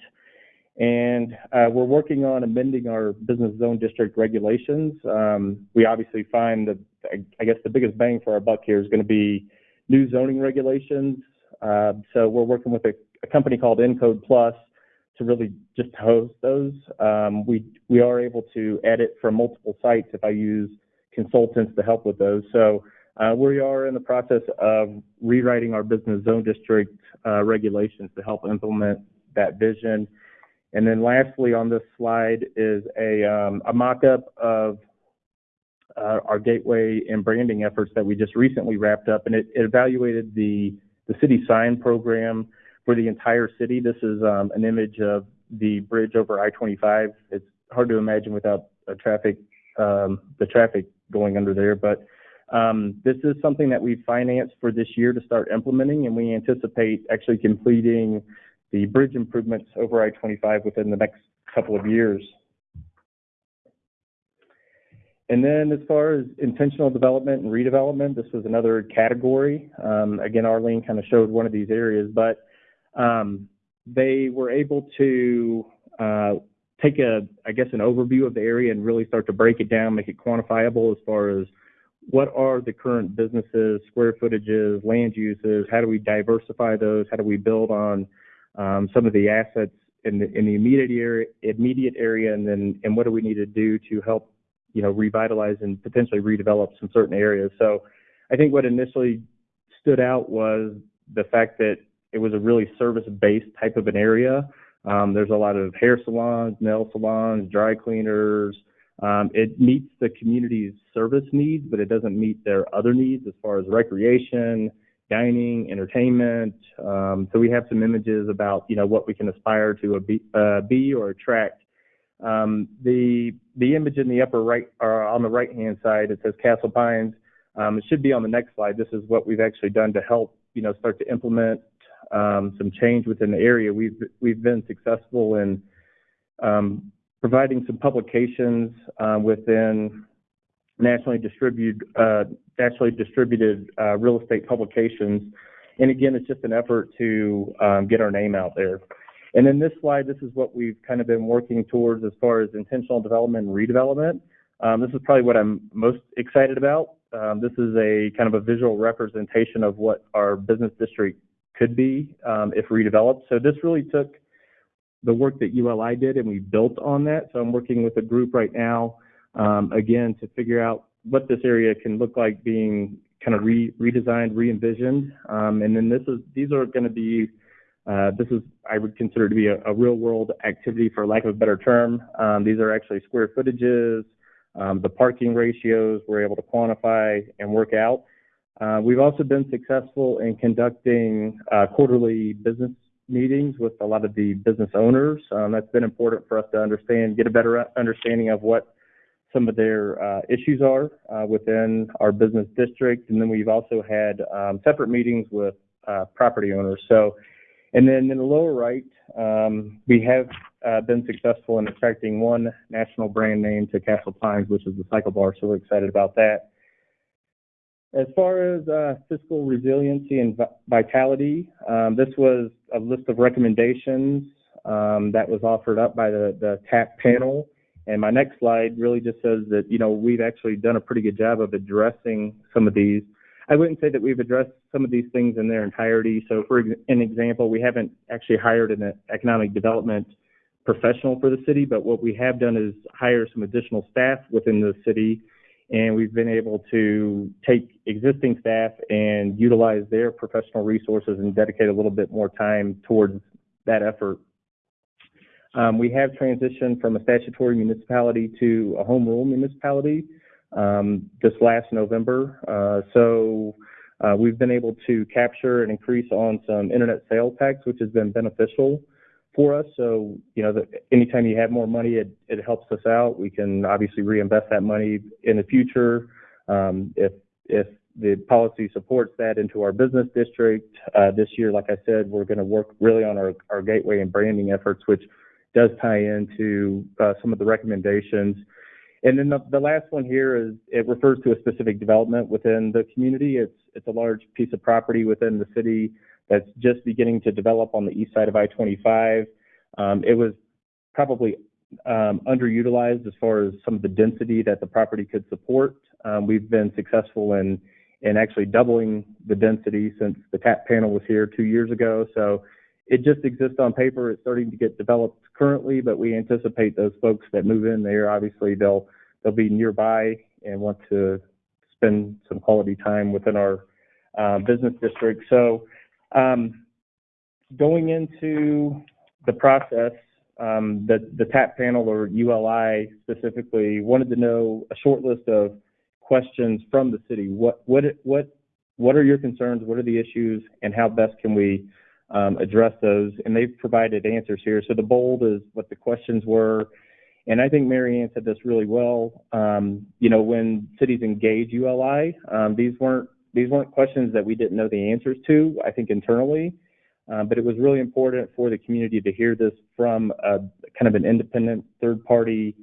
And uh, we're working on amending our business zone district regulations. Um, we obviously find that, I guess, the biggest bang for our buck here is going to be new zoning regulations. Uh, so we're working with a, a, company called Encode Plus to really just host those. Um, we we are able to edit from multiple sites if I use consultants to help with those. So uh, we are in the process of rewriting our business zone district uh, regulations to help implement that vision. And then lastly on this slide is a, um, a mock-up of uh, our gateway and branding efforts that we just recently wrapped up, and it, it evaluated the, the city sign program for the entire city. This is um, an image of the bridge over I-25. It's hard to imagine without a traffic, um, the traffic going under there, but um, this is something that we financed for this year to start implementing, and we anticipate actually completing the bridge improvements over I-25 within the next couple of years. And then as far as intentional development and redevelopment, this was another category. Um, again, Arlene kind of showed one of these areas, but um, they were able to uh, take a, I guess, an overview of the area and really start to break it down, make it quantifiable as far as what are the current businesses, square footages, land uses, how do we diversify those, how do we build on um, some of the assets in the, in the immediate area, immediate area, and then and what do we need to do to help you know, revitalize and potentially redevelop some certain areas. So I think what initially stood out was the fact that it was a really service-based type of an area. Um, there's a lot of hair salons, nail salons, dry cleaners. Um, it meets the community's service needs, but it doesn't meet their other needs as far as recreation, dining, entertainment. Um, so we have some images about you know what we can aspire to be, uh, be or attract um, the the image in the upper right, or on the right hand side, it says Castle Pines. Um, it should be on the next slide. This is what we've actually done to help, you know, start to implement um, some change within the area. We've we've been successful in um, providing some publications uh, within nationally distributed uh, nationally distributed uh, real estate publications. And again, it's just an effort to um, get our name out there. And in this slide, this is what we've kind of been working towards as far as intentional development and redevelopment. Um, this is probably what I'm most excited about. Um, this is a kind of a visual representation of what our business district could be um, if redeveloped. So this really took the work that ULI did and we built on that. So I'm working with a group right now, um, again, to figure out what this area can look like being kind of re redesigned, re-envisioned. Um, and then this is these are going to be uh, this is, I would consider to be a, a, real world activity for lack of a better term. Um, these are actually square footages, um, the parking ratios we're able to quantify and work out. Uh, we've also been successful in conducting uh, quarterly business meetings with a lot of the business owners. Um, that's been important for us to understand, get a better understanding of what some of their uh, issues are uh, within our business district. And then we've also had um, separate meetings with uh, property owners. So and then in the lower right, um, we have uh, been successful in attracting one national brand name to Castle Pines, which is the Cycle Bar, so we're excited about that. As far as uh, fiscal resiliency and vitality, um, this was a list of recommendations um, that was offered up by the, the TAP panel. And my next slide really just says that, you know, we've actually done a pretty good job of addressing some of these. I wouldn't say that we've addressed some of these things in their entirety. So, for an example, we haven't actually hired an economic development professional for the city, but what we have done is hire some additional staff within the city, and we've been able to take existing staff and utilize their professional resources and dedicate a little bit more time towards that effort. Um, we have transitioned from a statutory municipality to a home rule municipality um, this last November. Uh, so uh, we've been able to capture an increase on some internet sales tax, which has been beneficial. for us. So, you know, the, anytime you have more money, it, it helps us out. We can obviously reinvest that money in the future. Um, if, if the policy supports that into our business district, uh, this year, like I said, we're going to work really on our, our gateway and branding efforts, which does tie into uh, some of the recommendations. And then the, the last one here is it refers to a specific development within the community. It's it's a large piece of property within the city that's just beginning to develop on the east side of I-25. Um, it was probably um, underutilized as far as some of the density that the property could support. Um, we've been successful in in actually doubling the density since the tap panel was here two years ago. So it just exists on paper. It's starting to get developed currently, but we anticipate those folks that move in there, obviously they'll they'll be nearby and want to spend some quality time within our uh, business district. So um, going into the process, um, the the TAP panel or ULI specifically wanted to know a short list of questions from the city. What what what what are your concerns? What are the issues, and how best can we um, address those, and they've provided answers here. So the bold is what the questions were, and I think Mary Ann said this really well. Um, you know, when cities engage ULI, um, these weren't these weren't questions that we didn't know the answers to. I think internally, um, but it was really important for the community to hear this from a kind of an independent third party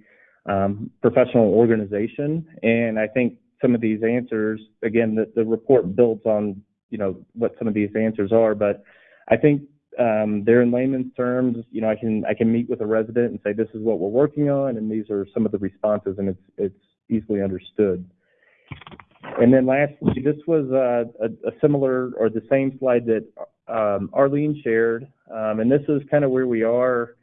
um, professional organization, and I think some of these answers, again, the, the report builds on you know what some of these answers are, but I think um, they're in layman's terms. You know, I can I can meet with a resident and say this is what we're working on, and these are some of the responses, and it's it's easily understood. And then lastly, this was uh, a, a similar or the same slide that um, Arlene shared, um, and this is kind of where we are.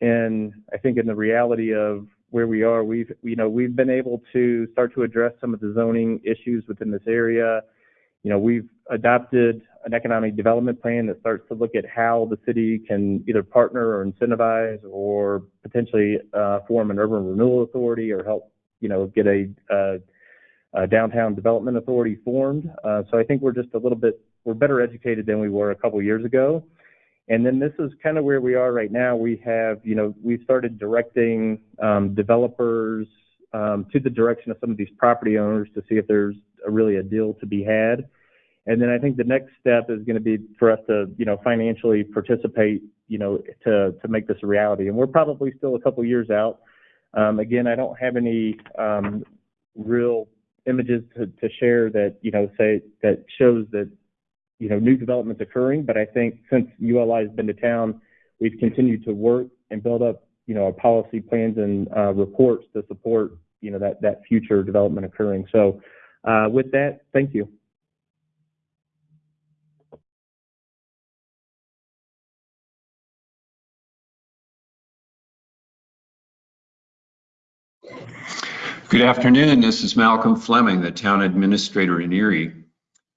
And I think in the reality of where we are, we've you know we've been able to start to address some of the zoning issues within this area. You know, we've adopted an economic development plan that starts to look at how the city can either partner or incentivize or potentially uh, form an urban renewal authority or help, you know, get a, a, a downtown development authority formed. Uh, so I think we're just a little bit, we're better educated than we were a couple years ago. And then this is kind of where we are right now. We have, you know, we've started directing um, developers um, to the direction of some of these property owners to see if there's a, really a deal to be had. And then I think the next step is going to be for us to, you know, financially participate, you know, to to make this a reality. And we're probably still a couple years out. Um, again, I don't have any um, real images to, to share that, you know, say that shows that, you know, new developments occurring. But I think since ULI has been to town, we've continued to work and build up, you know, our policy plans and uh, reports to support, you know, that that future development occurring. So, uh, with that, thank you. Good afternoon. This is Malcolm Fleming, the town administrator in Erie.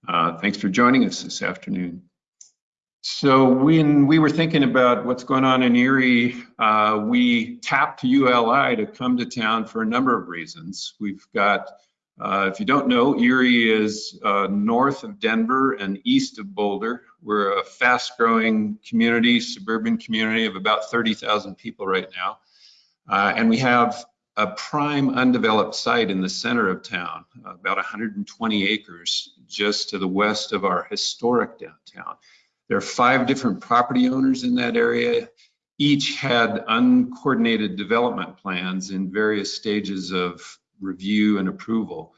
Uh, thanks for joining us this afternoon. So when we were thinking about what's going on in Erie, uh, we tapped ULI to come to town for a number of reasons. We've got, uh, if you don't know, Erie is uh, north of Denver and east of Boulder. We're a fast growing community, suburban community of about 30,000 people right now. Uh, and we have a prime undeveloped site in the center of town, about 120 acres just to the west of our historic downtown. There are five different property owners in that area. Each had uncoordinated development plans in various stages of review and approval.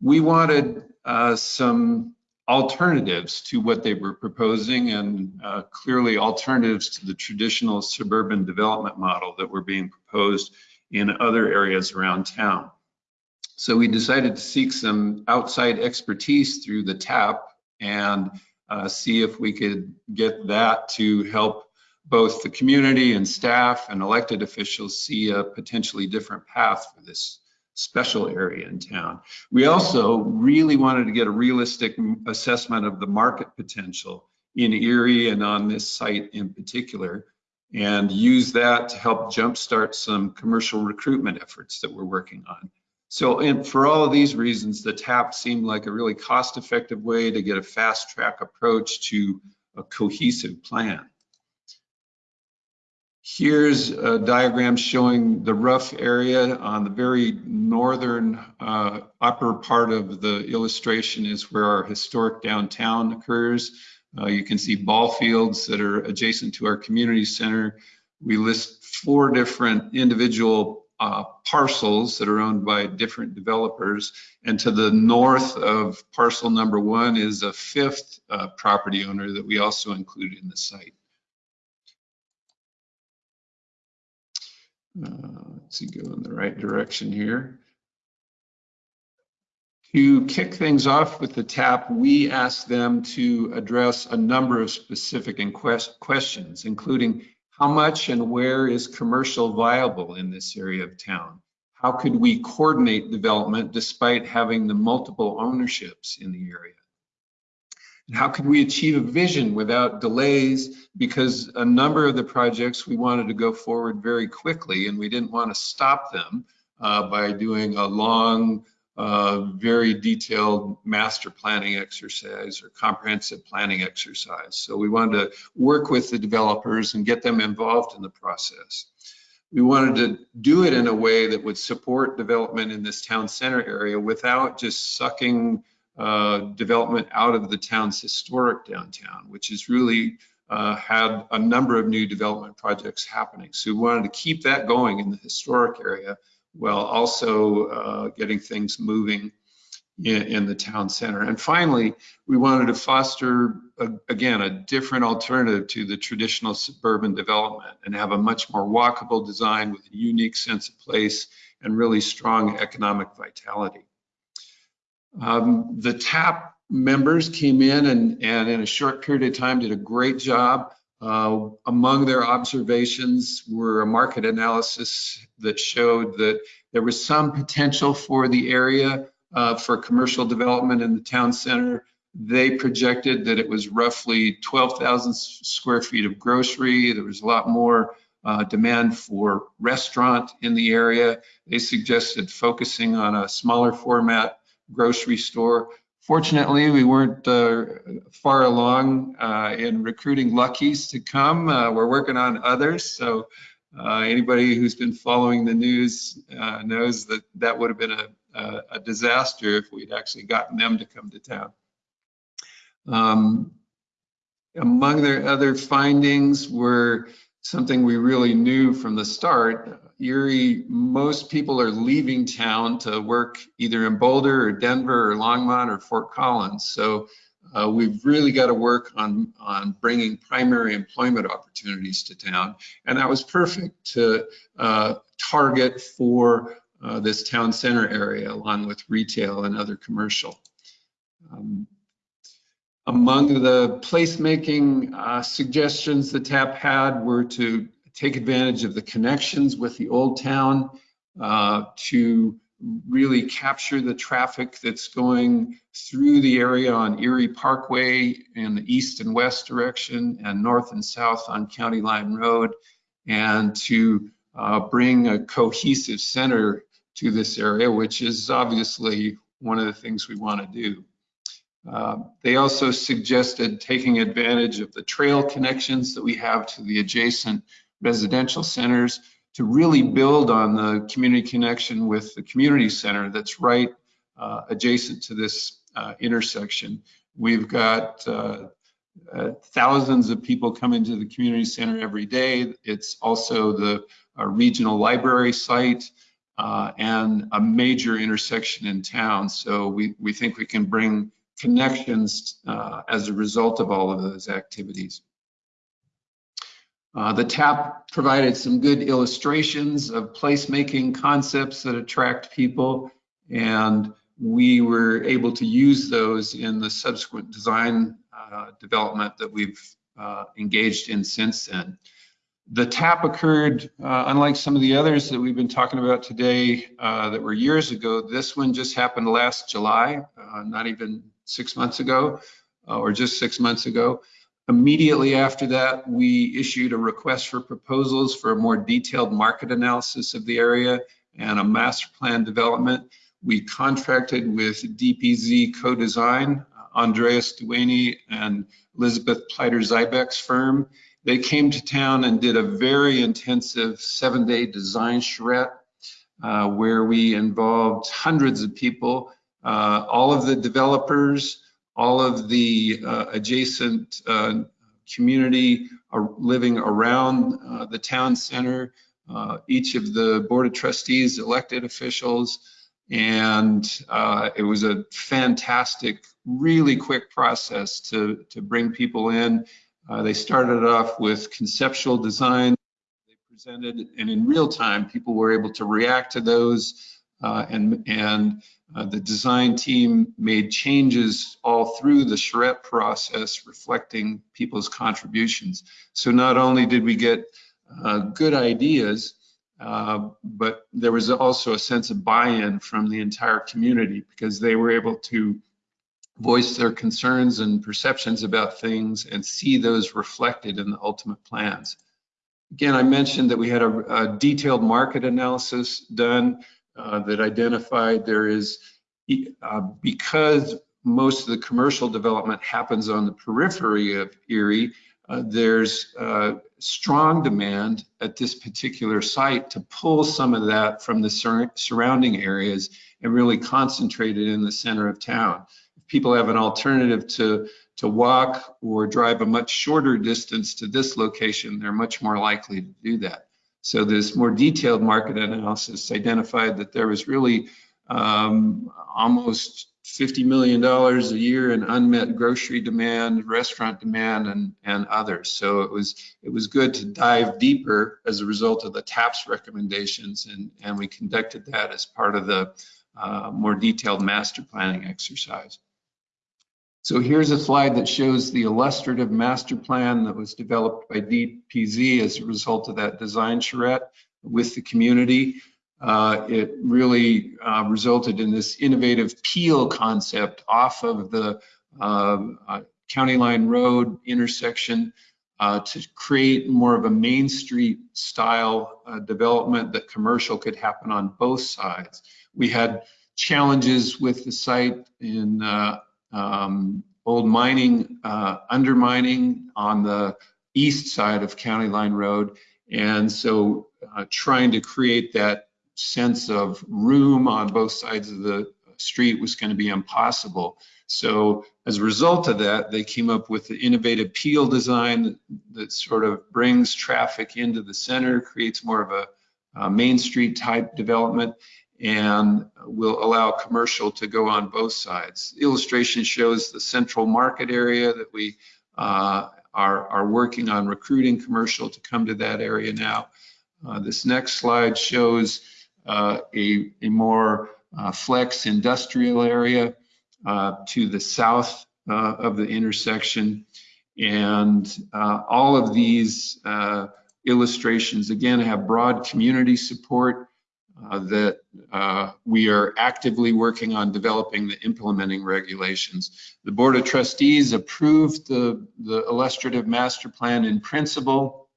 We wanted uh, some alternatives to what they were proposing and uh, clearly alternatives to the traditional suburban development model that were being proposed in other areas around town. So we decided to seek some outside expertise through the TAP and uh, see if we could get that to help both the community and staff and elected officials see a potentially different path for this special area in town. We also really wanted to get a realistic assessment of the market potential in Erie and on this site in particular and use that to help jumpstart some commercial recruitment efforts that we're working on. So and for all of these reasons, the TAP seemed like a really cost-effective way to get a fast-track approach to a cohesive plan. Here's a diagram showing the rough area on the very northern uh, upper part of the illustration is where our historic downtown occurs. Uh, you can see ball fields that are adjacent to our community center. We list four different individual uh, parcels that are owned by different developers. And to the north of parcel number one is a fifth uh, property owner that we also include in the site. Uh, let's see, go in the right direction here. To kick things off with the TAP, we asked them to address a number of specific questions, including how much and where is commercial viable in this area of town? How could we coordinate development despite having the multiple ownerships in the area? And how could we achieve a vision without delays? Because a number of the projects we wanted to go forward very quickly and we didn't want to stop them uh, by doing a long, uh, very detailed master planning exercise or comprehensive planning exercise. So we wanted to work with the developers and get them involved in the process. We wanted to do it in a way that would support development in this town center area without just sucking uh, development out of the town's historic downtown, which has really uh, had a number of new development projects happening. So we wanted to keep that going in the historic area while also uh, getting things moving in, in, the town center. And finally, we wanted to foster, a, again, a different alternative to the traditional suburban development and have a much more walkable design with a unique sense of place and really strong economic vitality. Um, the TAP members came in and, and in a short period of time did a great job. Uh, among their observations were a market analysis that showed that there was some potential for the area uh, for commercial development in the town center. They projected that it was roughly 12,000 square feet of grocery. There was a lot more uh, demand for restaurant in the area. They suggested focusing on a smaller format grocery store. Fortunately, we weren't uh, far along uh, in recruiting Lucky's to come. Uh, we're working on others. So uh, anybody who's been following the news uh, knows that that would have been a, a, a, disaster if we'd actually gotten them to come to town. Um, among their other findings were something we really knew from the start. Erie, most people are leaving town to work either in Boulder or Denver or Longmont or Fort Collins. So uh, we've really got to work on, on bringing primary employment opportunities to town. And that was perfect to uh, target for uh, this town center area along with retail and other commercial. Um, among the placemaking uh, suggestions the TAP had were to take advantage of the connections with the old town uh, to really capture the traffic that's going through the area on Erie Parkway in the east and west direction and north and south on County Line Road and to uh, bring a cohesive center to this area, which is obviously one of the things we want to do. Uh, they also suggested taking advantage of the trail connections that we have to the adjacent residential centers to really build on the community connection with the community center that's right uh, adjacent to this uh, intersection. We've got uh, uh thousands of people coming to the community center every day. It's also the uh, regional library site uh, and a major intersection in town. So we, we think we can bring connections as a result of all of those activities. Uh, the TAP provided some good illustrations of placemaking concepts that attract people, and we were able to use those in the subsequent design uh, development that we've uh, engaged in since then. The TAP occurred, uh, unlike some of the others that we've been talking about today uh, that were years ago, this one just happened last July, not even six months ago, or just six months ago. Immediately after that, we issued a request for proposals for a more detailed market analysis of the area and a master plan development. We contracted with DPZ Co-Design, Andrés Duany and Elizabeth Plater-Zyberk's firm. they came to town and did a very intensive seven-day design charrette uh, where we involved hundreds of people, uh, all of the developers, all of the uh, adjacent uh, community living around uh, the town center, uh, each of the board of trustees, elected officials, and uh, it was a fantastic, really quick process to, to bring people in. They started off with conceptual design. They presented, and in real time, people were able to react to those. Uh, and and uh, the design team made changes all through the charrette process, reflecting people's contributions. So not only did we get uh, good ideas, uh, but there was also a sense of buy-in from the entire community because they were able to voice their concerns and perceptions about things and see those reflected in the ultimate plans. Again, I mentioned that we had a, a detailed market analysis done uh, that identified there is, uh, because most of the commercial development happens on the periphery of Erie, uh, there's uh, strong demand at this particular site to pull some of that from the sur surrounding areas and really concentrate it in the center of town. If people have an alternative to, to walk or drive a much shorter distance to this location, they're much more likely to do that. So this more detailed market analysis identified that there was really um, almost $50 million a year in unmet grocery demand, restaurant demand, and, and others. So it was it was good to dive deeper as a result of the TAPS recommendations, and, and we conducted that as part of the uh, more detailed master planning exercise. So here's a slide that shows the illustrative master plan that was developed by DPZ as a result of that design charrette with the community. Uh, it really uh, resulted in this innovative peel concept off of the uh, uh County Line Road intersection uh, to create more of a Main Street style uh, development that commercial could happen on both sides. We had challenges with the site in um, old mining, uh, undermining on the east side of County Line Road. And so uh, trying to create that sense of room on both sides of the street was going to be impossible. So as a result of that, they came up with the innovative peel design that, sort of brings traffic into the center, creates more of a, a, Main Street type development, and will allow commercial to go on both sides. The illustration shows the central market area that we uh, are, are working on recruiting commercial to come to that area now. Uh, this next slide shows uh, a, a more uh, flex industrial area uh, to the south of the intersection. And all of these illustrations, again, have broad community support uh, that uh, we are actively working on developing the implementing regulations. The Board of Trustees approved the, the illustrative master plan in principle.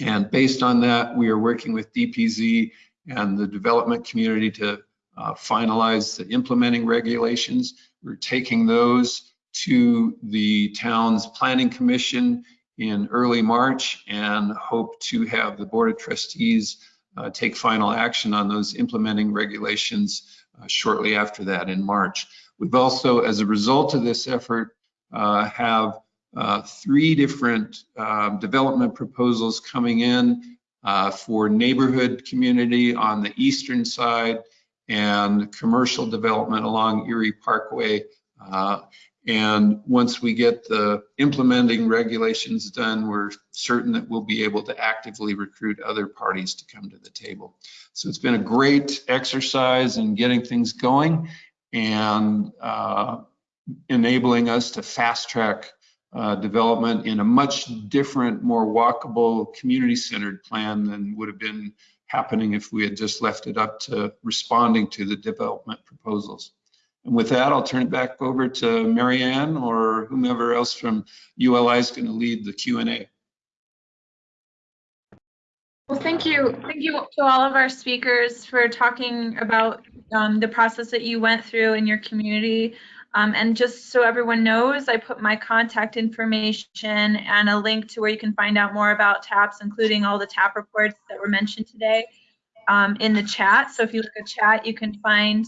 And based on that, we are working with DPZ and the development community to uh, finalize the implementing regulations. We're taking those to the town's planning commission in early March and hope to have the board of trustees uh, take final action on those implementing regulations uh, shortly after that in March. We've also, as a result of this effort, uh, have uh, three different um, development proposals coming in uh, for neighborhood community on the eastern side and commercial development along Erie Parkway. And once we get the implementing regulations done, we're certain that we'll be able to actively recruit other parties to come to the table. So it's been a great exercise in getting things going and uh, enabling us to fast track uh, development in a much different, more walkable, community-centered plan than would have been happening if we had just left it up to responding to the development proposals. And with that, I'll turn it back over to Marianne or whomever else from ULI is going to lead the Q&A. Well, thank you. Thank you to all of our speakers for talking about um, the process that you went through in your community Um, and just so everyone knows, I put my contact information and a link to where you can find out more about TAPs, including all the TAP reports that were mentioned today um, in the chat. So if you look at chat, you can find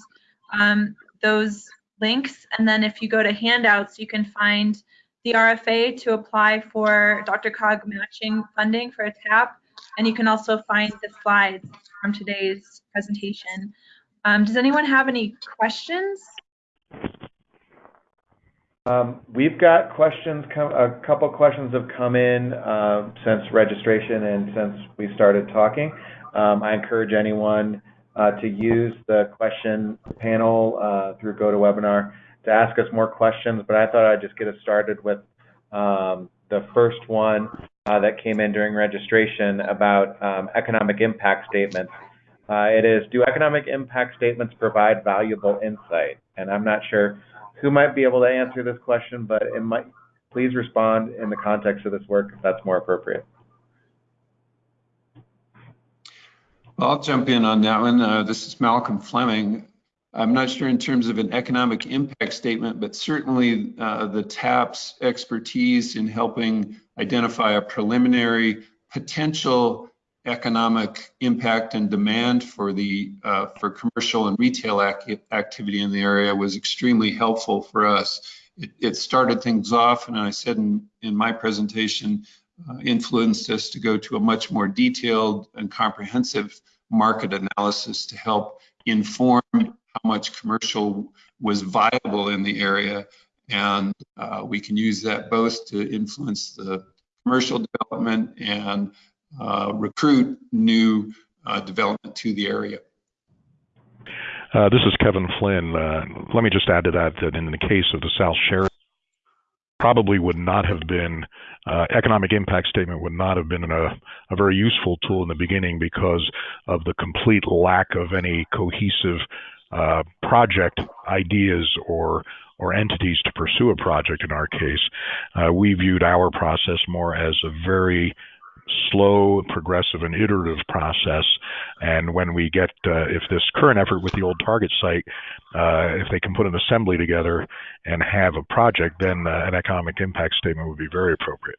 um, those links. And then if you go to handouts, you can find the RFA to apply for DRCOG matching funding for a TAP. And you can also find the slides from today's presentation. Um, does anyone have any questions? Um, we've got questions, a couple questions have come in uh, since registration and since we started talking. Um, I encourage anyone to use the question panel uh, through GoToWebinar to ask us more questions, but I thought I'd just get us started with um, the first one uh, that came in during registration about um, economic impact statements. Uh, it is, do economic impact statements provide valuable insight? And I'm not sure who might be able to answer this question, but it might, please respond in the context of this work if that's more appropriate. I'll jump in on that one. Uh, this is Malcolm Fleming. I'm not sure in terms of an economic impact statement, but certainly uh, the TAP's expertise in helping identify a preliminary potential economic impact and demand for the uh, for commercial and retail ac activity in the area was extremely helpful for us. It, it started things off, and I said in, in my presentation, uh, influenced us to go to a much more detailed and comprehensive market analysis to help inform how much commercial was viable in the area. And uh, we can use that both to influence the commercial development and uh, recruit new uh, development to the area. Uh, this is Kevin Flynn. Uh, let me just add to that that in the case of the South Sheridan, probably would not have been uh, economic impact statement would not have been a, a, very useful tool in the beginning because of the complete lack of any cohesive uh, project ideas or or entities to pursue a project in our case. Uh, we viewed our process more as a very slow, progressive, and iterative process. And when we get, uh, if this current effort with the old target site, uh, if they can put an assembly together and have a project, then uh, an economic impact statement would be very appropriate.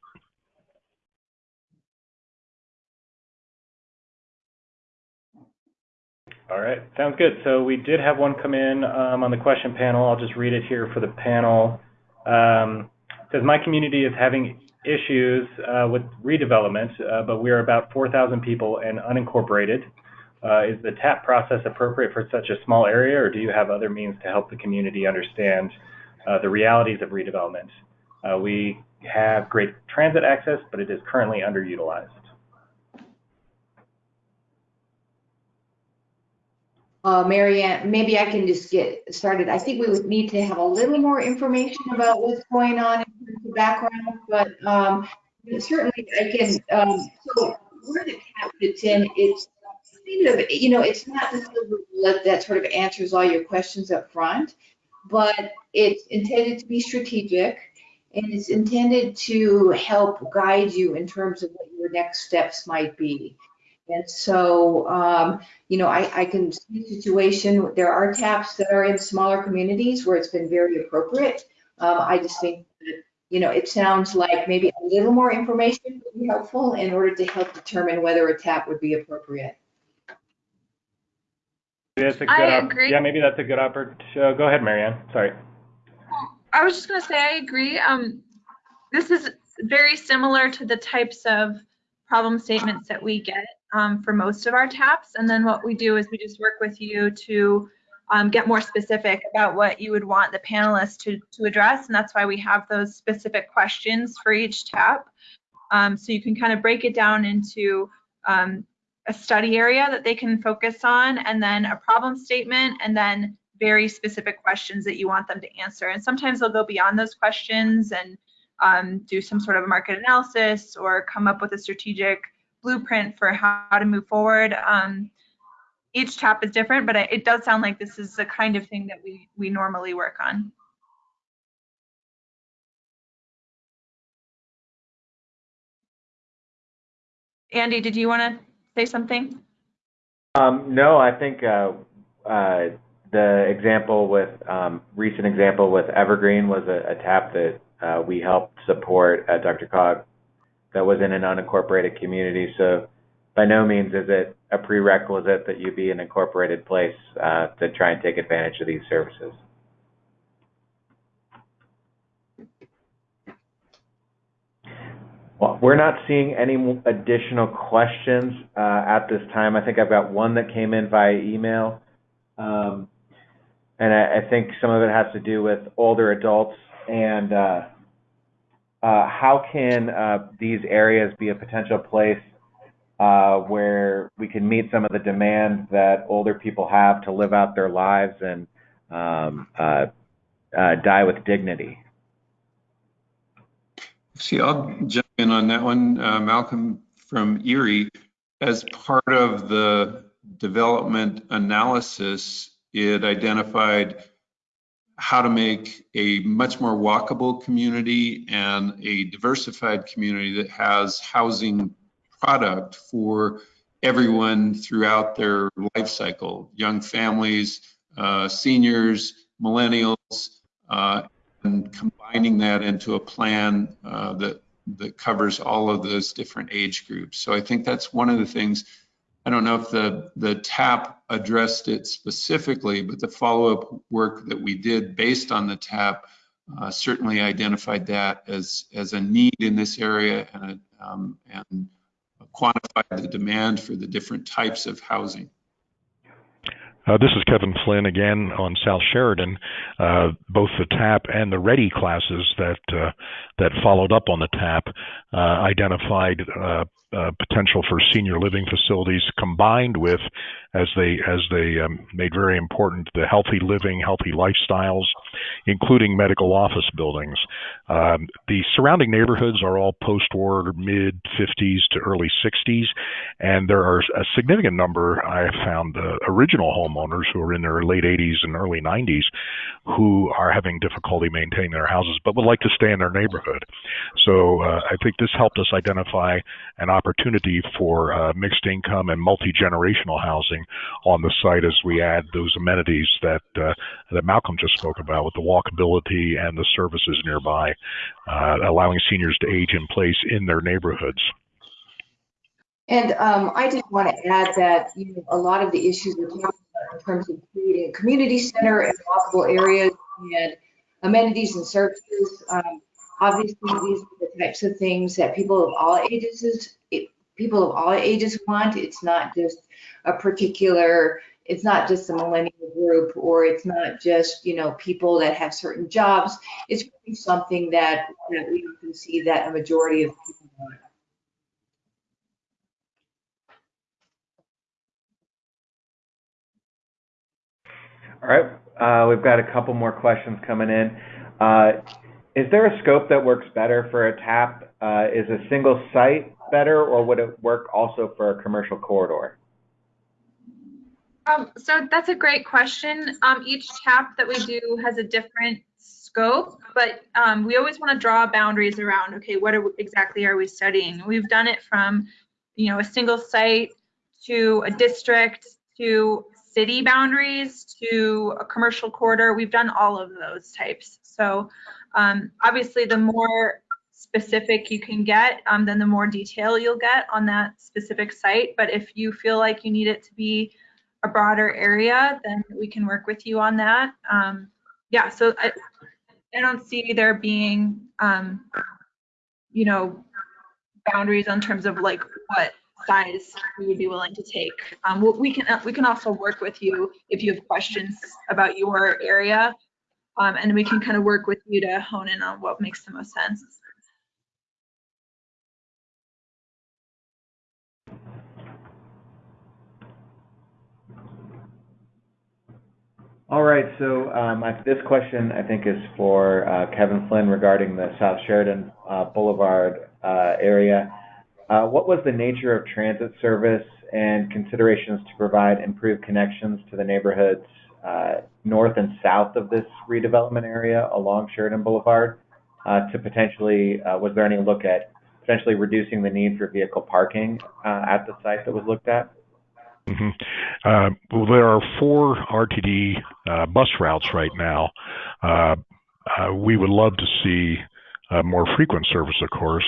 All right, sounds good. So we did have one come in um, on the question panel. I'll just read it here for the panel. Um, says my community is having issues uh, with redevelopment, uh, but we are about 4,000 people and unincorporated. Uh, is the TAP process appropriate for such a small area, or do you have other means to help the community understand the realities of redevelopment? We have great transit access, but it is currently underutilized. Uh, Marianne, maybe I can just get started. I think we would need to have a little more information about what's going on in terms of background, but um, certainly I can. Um, so where the TAP fits in, it's kind of, you know, it's not the silver bullet that sort of answers all your questions up front, but it's intended to be strategic and it's intended to help guide you in terms of what your next steps might be. And so, um, you know, I, I can see a situation, there are TAPs that are in smaller communities where it's been very appropriate. Um, I just think that, you know, it sounds like maybe a little more information would be helpful in order to help determine whether a TAP would be appropriate. That's a good I agree. Yeah, maybe that's a good opportunity. Uh, go ahead, Marianne. Sorry. I was just going to say I agree. Um, this is very similar to the types of problem statements that we get um, for most of our TAPs. And then what we do is we just work with you to um, get more specific about what you would want the panelists to, to address. And that's why we have those specific questions for each TAP. Um, so you can kind of break it down into um, a study area that they can focus on, and then a problem statement, and then very specific questions that you want them to answer. And sometimes they'll go beyond those questions and um, do some sort of a market analysis or come up with a strategic blueprint for how to move forward. Um, each TAP is different, but it does sound like this is the kind of thing that we, we normally work on. Andy, did you want to say something? Um, no, I think uh, uh, the example with um, recent example with Evergreen was a, a tap that uh, we helped support at DRCOG that was in an unincorporated community. So by no means is it a prerequisite that you be an incorporated place uh, to try and take advantage of these services. Well, we're not seeing any additional questions uh, at this time. I think I've got one that came in via email. Um, and I, I, think some of it has to do with older adults and uh, uh, how can uh, these areas be a potential place uh, where we can meet some of the demands that older people have to live out their lives and um, uh, uh, die with dignity? See, I'll jump in on that one, Malcolm from Erie. As part of the development analysis, it identified how to make a much more walkable community and a diversified community that has housing product for everyone throughout their life cycle, young families, uh, seniors, millennials, uh, and combining that into a plan uh, that that covers all of those different age groups. So I think that's one of the things I don't know if the, the TAP addressed it specifically, but the follow-up work that we did based on the TAP uh, certainly identified that as, as a need in this area and, um, and quantified the demand for the different types of housing. Uh, this is Kevin Flynn again on South Sheridan. Uh, both the TAP and the REDI classes that uh, that followed up on the TAP uh, identified uh, potential for senior living facilities combined with, as they as they um, made very important, the healthy living, healthy lifestyles, including medical office buildings. Um, the surrounding neighborhoods are all post-war, mid 50s to early 60s, and there are a significant number I have found uh, original homeowners who are in their late 80s and early 90s who are having difficulty maintaining their houses, but would like to stay in their neighborhood. So uh, I think this helped us identify an opportunity for uh, mixed income and multi-generational housing on the site as we add those amenities that uh, that Malcolm just spoke about with the walkability and the services nearby, uh, allowing seniors to age in place in their neighborhoods. And um, I just want to add that you know, a lot of the issues we're talking about in terms of creating a community center and walkable areas and amenities and services, um, obviously these are the types of things that people of all ages people of all ages want. It's not just a particular, it's not just a millennial group or it's not just, you know, people that have certain jobs. It's really something that, that we can see that a majority of people want. All right, uh, we've got a couple more questions coming in. Uh, is there a scope that works better for a TAP? Uh, is a single site better, or would it work also for a commercial corridor? Um, so that's a great question. Um, each tap that we do has a different scope, but um, we always want to draw boundaries around, okay, what exactly are we studying? We've done it from, you know, a single site to a district to city boundaries to a commercial corridor. We've done all of those types. So um, obviously the more specific you can get, um, then the more detail you'll get on that specific site. But if you feel like you need it to be a broader area, then we can work with you on that. Um, yeah, so I, I don't see there being, um, you know, boundaries in terms of like what size we would be willing to take. Um, we can we can also work with you if you have questions about your area, um, and we can kind of work with you to hone in on what makes the most sense. All right, so um, this question I think is for uh, Kevin Flynn regarding the South Sheridan uh, Boulevard uh, area. Uh, what was the nature of transit service and considerations to provide improved connections to the neighborhoods uh, north and south of this redevelopment area along Sheridan Boulevard uh, to potentially, was there any look at potentially reducing the need for vehicle parking at the site that was looked at? hmm Uh, well, there are four RTD uh, bus routes right now. Uh, uh, we would love to see uh, more frequent service, of course.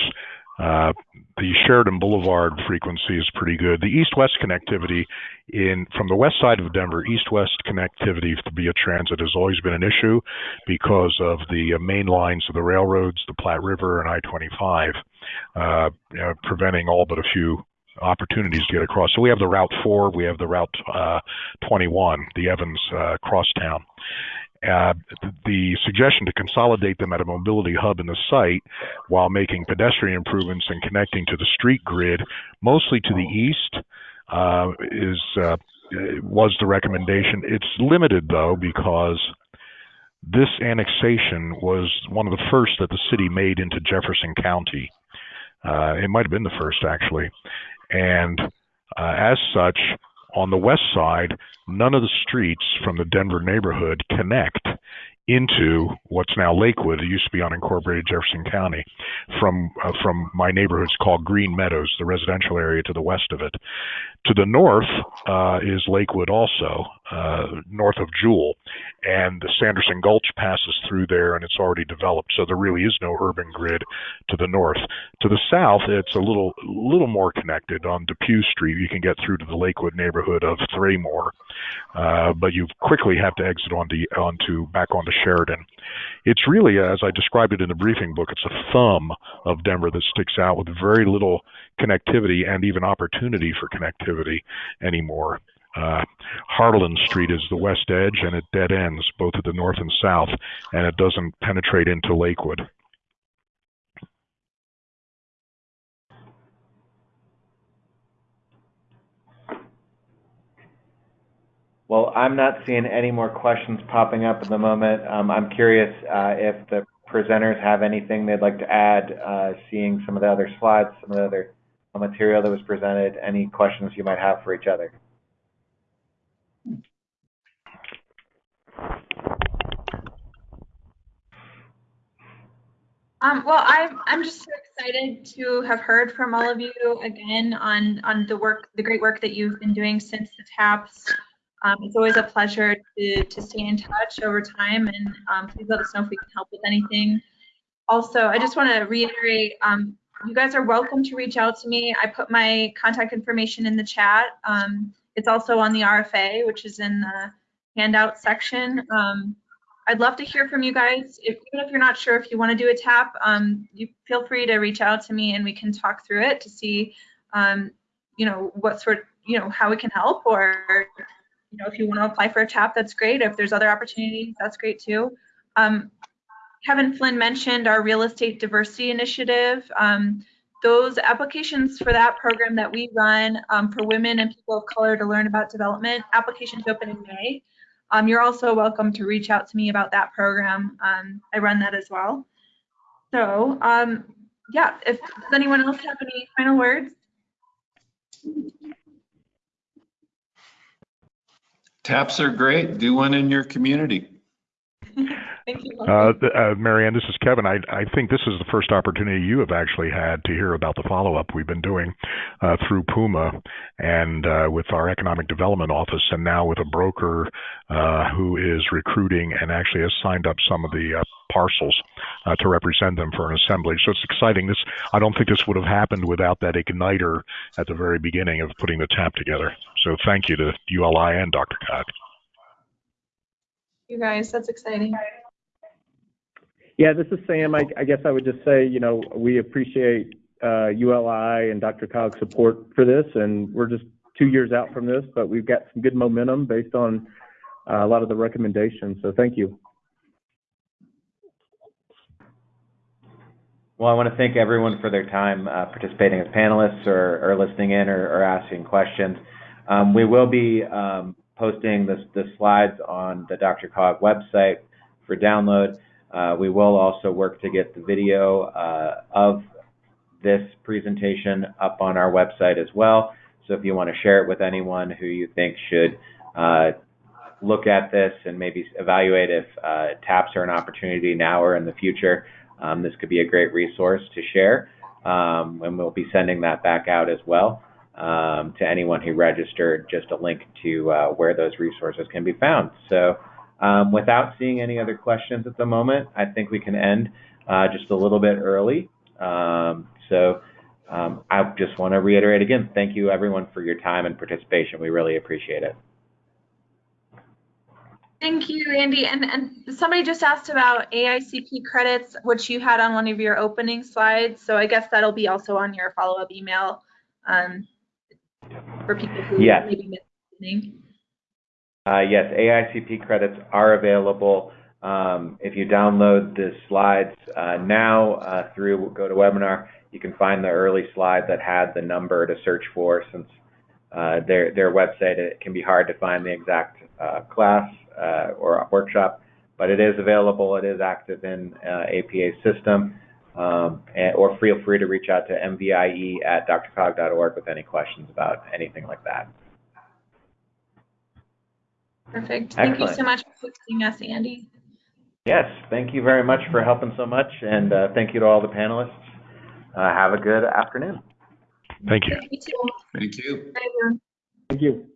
Uh, the Sheridan Boulevard frequency is pretty good. The east-west connectivity in from the west side of Denver, east-west connectivity via transit has always been an issue because of the uh, main lines of the railroads, the Platte River and I-25, uh, you know, preventing all but a few opportunities to get across. So we have the Route 4, we have the Route uh, 21, the Evans uh, Crosstown. Uh, the suggestion to consolidate them at a mobility hub in the site while making pedestrian improvements and connecting to the street grid, mostly to the east, uh, is uh, was the recommendation. It's limited though because this annexation was one of the first that the city made into Jefferson County. Uh, it might have been the first actually, and uh, as such, on the west side, none of the streets from the Denver neighborhood connect into what's now Lakewood. It used to be unincorporated Jefferson County. From uh, from my neighborhood's called Green Meadows, the residential area to the west of it. To the north uh, is Lakewood, also uh, north of Jewell, and the Sanderson Gulch passes through there, and it's already developed. So there really is no urban grid to the north. To the south, it's a little little more connected. On Depew Street, you can get through to the Lakewood neighborhood of Thraymore, uh, but you quickly have to exit onto onto back onto Sheridan. It's really, as I described it in the briefing book, it's a thumb of Denver that sticks out with very little connectivity and even opportunity for connectivity anymore. Uh, Harlan Street is the west edge and it dead ends both at the north and south, and it doesn't penetrate into Lakewood. Well, I'm not seeing any more questions popping up at the moment. Um, I'm curious uh, if the presenters have anything they'd like to add, uh, seeing some of the other slides, some of the other material that was presented, any questions you might have for each other. Um, well, I'm I'm just so excited to have heard from all of you again on on the work, the great work that you've been doing since the TAPS. Um, it's always a pleasure to to stay in touch over time, and um, please let us know if we can help with anything. Also, I just want to reiterate, um, you guys are welcome to reach out to me. I put my contact information in the chat. Um, it's also on the RFA, which is in the handout section. Um, I'd love to hear from you guys. If, even if you're not sure if you want to do a tap, um, you feel free to reach out to me and we can talk through it to see, you know, what sort, you know, how we can help or, you know, if you want to apply for a tap, that's great. If there's other opportunities, that's great too. Um, Kevin Flynn mentioned our real estate diversity initiative. Um, those applications for that program that we run um, for women and people of color to learn about development, applications open in May. Um, you're also welcome to reach out to me about that program. Um, I run that as well. So um, yeah, if does anyone else have any final words? Taps are great. Do one in your community. Thank you. Uh, uh, Marianne, this is Kevin. I, I think this is the first opportunity you have actually had to hear about the follow-up we've been doing uh, through Puma and uh, with our economic development office, and now with a broker uh, who is recruiting and actually has signed up some of the uh, parcels to represent them for an assembly. So it's exciting. This I don't think this would have happened without that igniter at the very beginning of putting the TAP together. So thank you to ULI and Dr. Codd. You guys, that's exciting. Yeah, this is Sam. I, I guess I would just say, you know, we appreciate uh, ULI and DRCOG's support for this, and we're just two years out from this, but we've got some good momentum based on uh, a lot of the recommendations. So thank you. Well, I want to thank everyone for their time uh, participating as panelists or, or listening in or, or asking questions. Um, we will be um, posting the, the slides on the DRCOG website for download. Uh, we will also work to get the video uh, of this presentation up on our website as well. So if you want to share it with anyone who you think should uh, look at this and maybe evaluate if uh, TAPs are an opportunity now or in the future, um, this could be a great resource to share. Um, and we'll be sending that back out as well. um, to anyone who registered just a link to uh, where those resources can be found. So um, without seeing any other questions at the moment, I think we can end uh, just a little bit early. Um, so um, I just want to reiterate again, thank you everyone for your time and participation. We really appreciate it. Thank you, Andy. And, and somebody just asked about AICP credits, which you had on one of your opening slides. So I guess that'll be also on your follow-up email um, for people who Yes. maybe missed the. Uh, yes, AICP credits are available. Um, if you download the slides uh, now uh, through GoToWebinar, you can find the early slide that had the number to search for. Since uh, their their website, it can be hard to find the exact uh, class or workshop, but it is available. It is active in uh, APA's system. Um, and, or feel free to reach out to mvie at drcog.org with any questions about anything like that. Perfect. Thank you so much for hosting us, Andy. Yes, thank you very much for helping so much, and uh, thank you to all the panelists. Uh, have a good afternoon. Thank you. You too. Thank you. Bye. Thank you.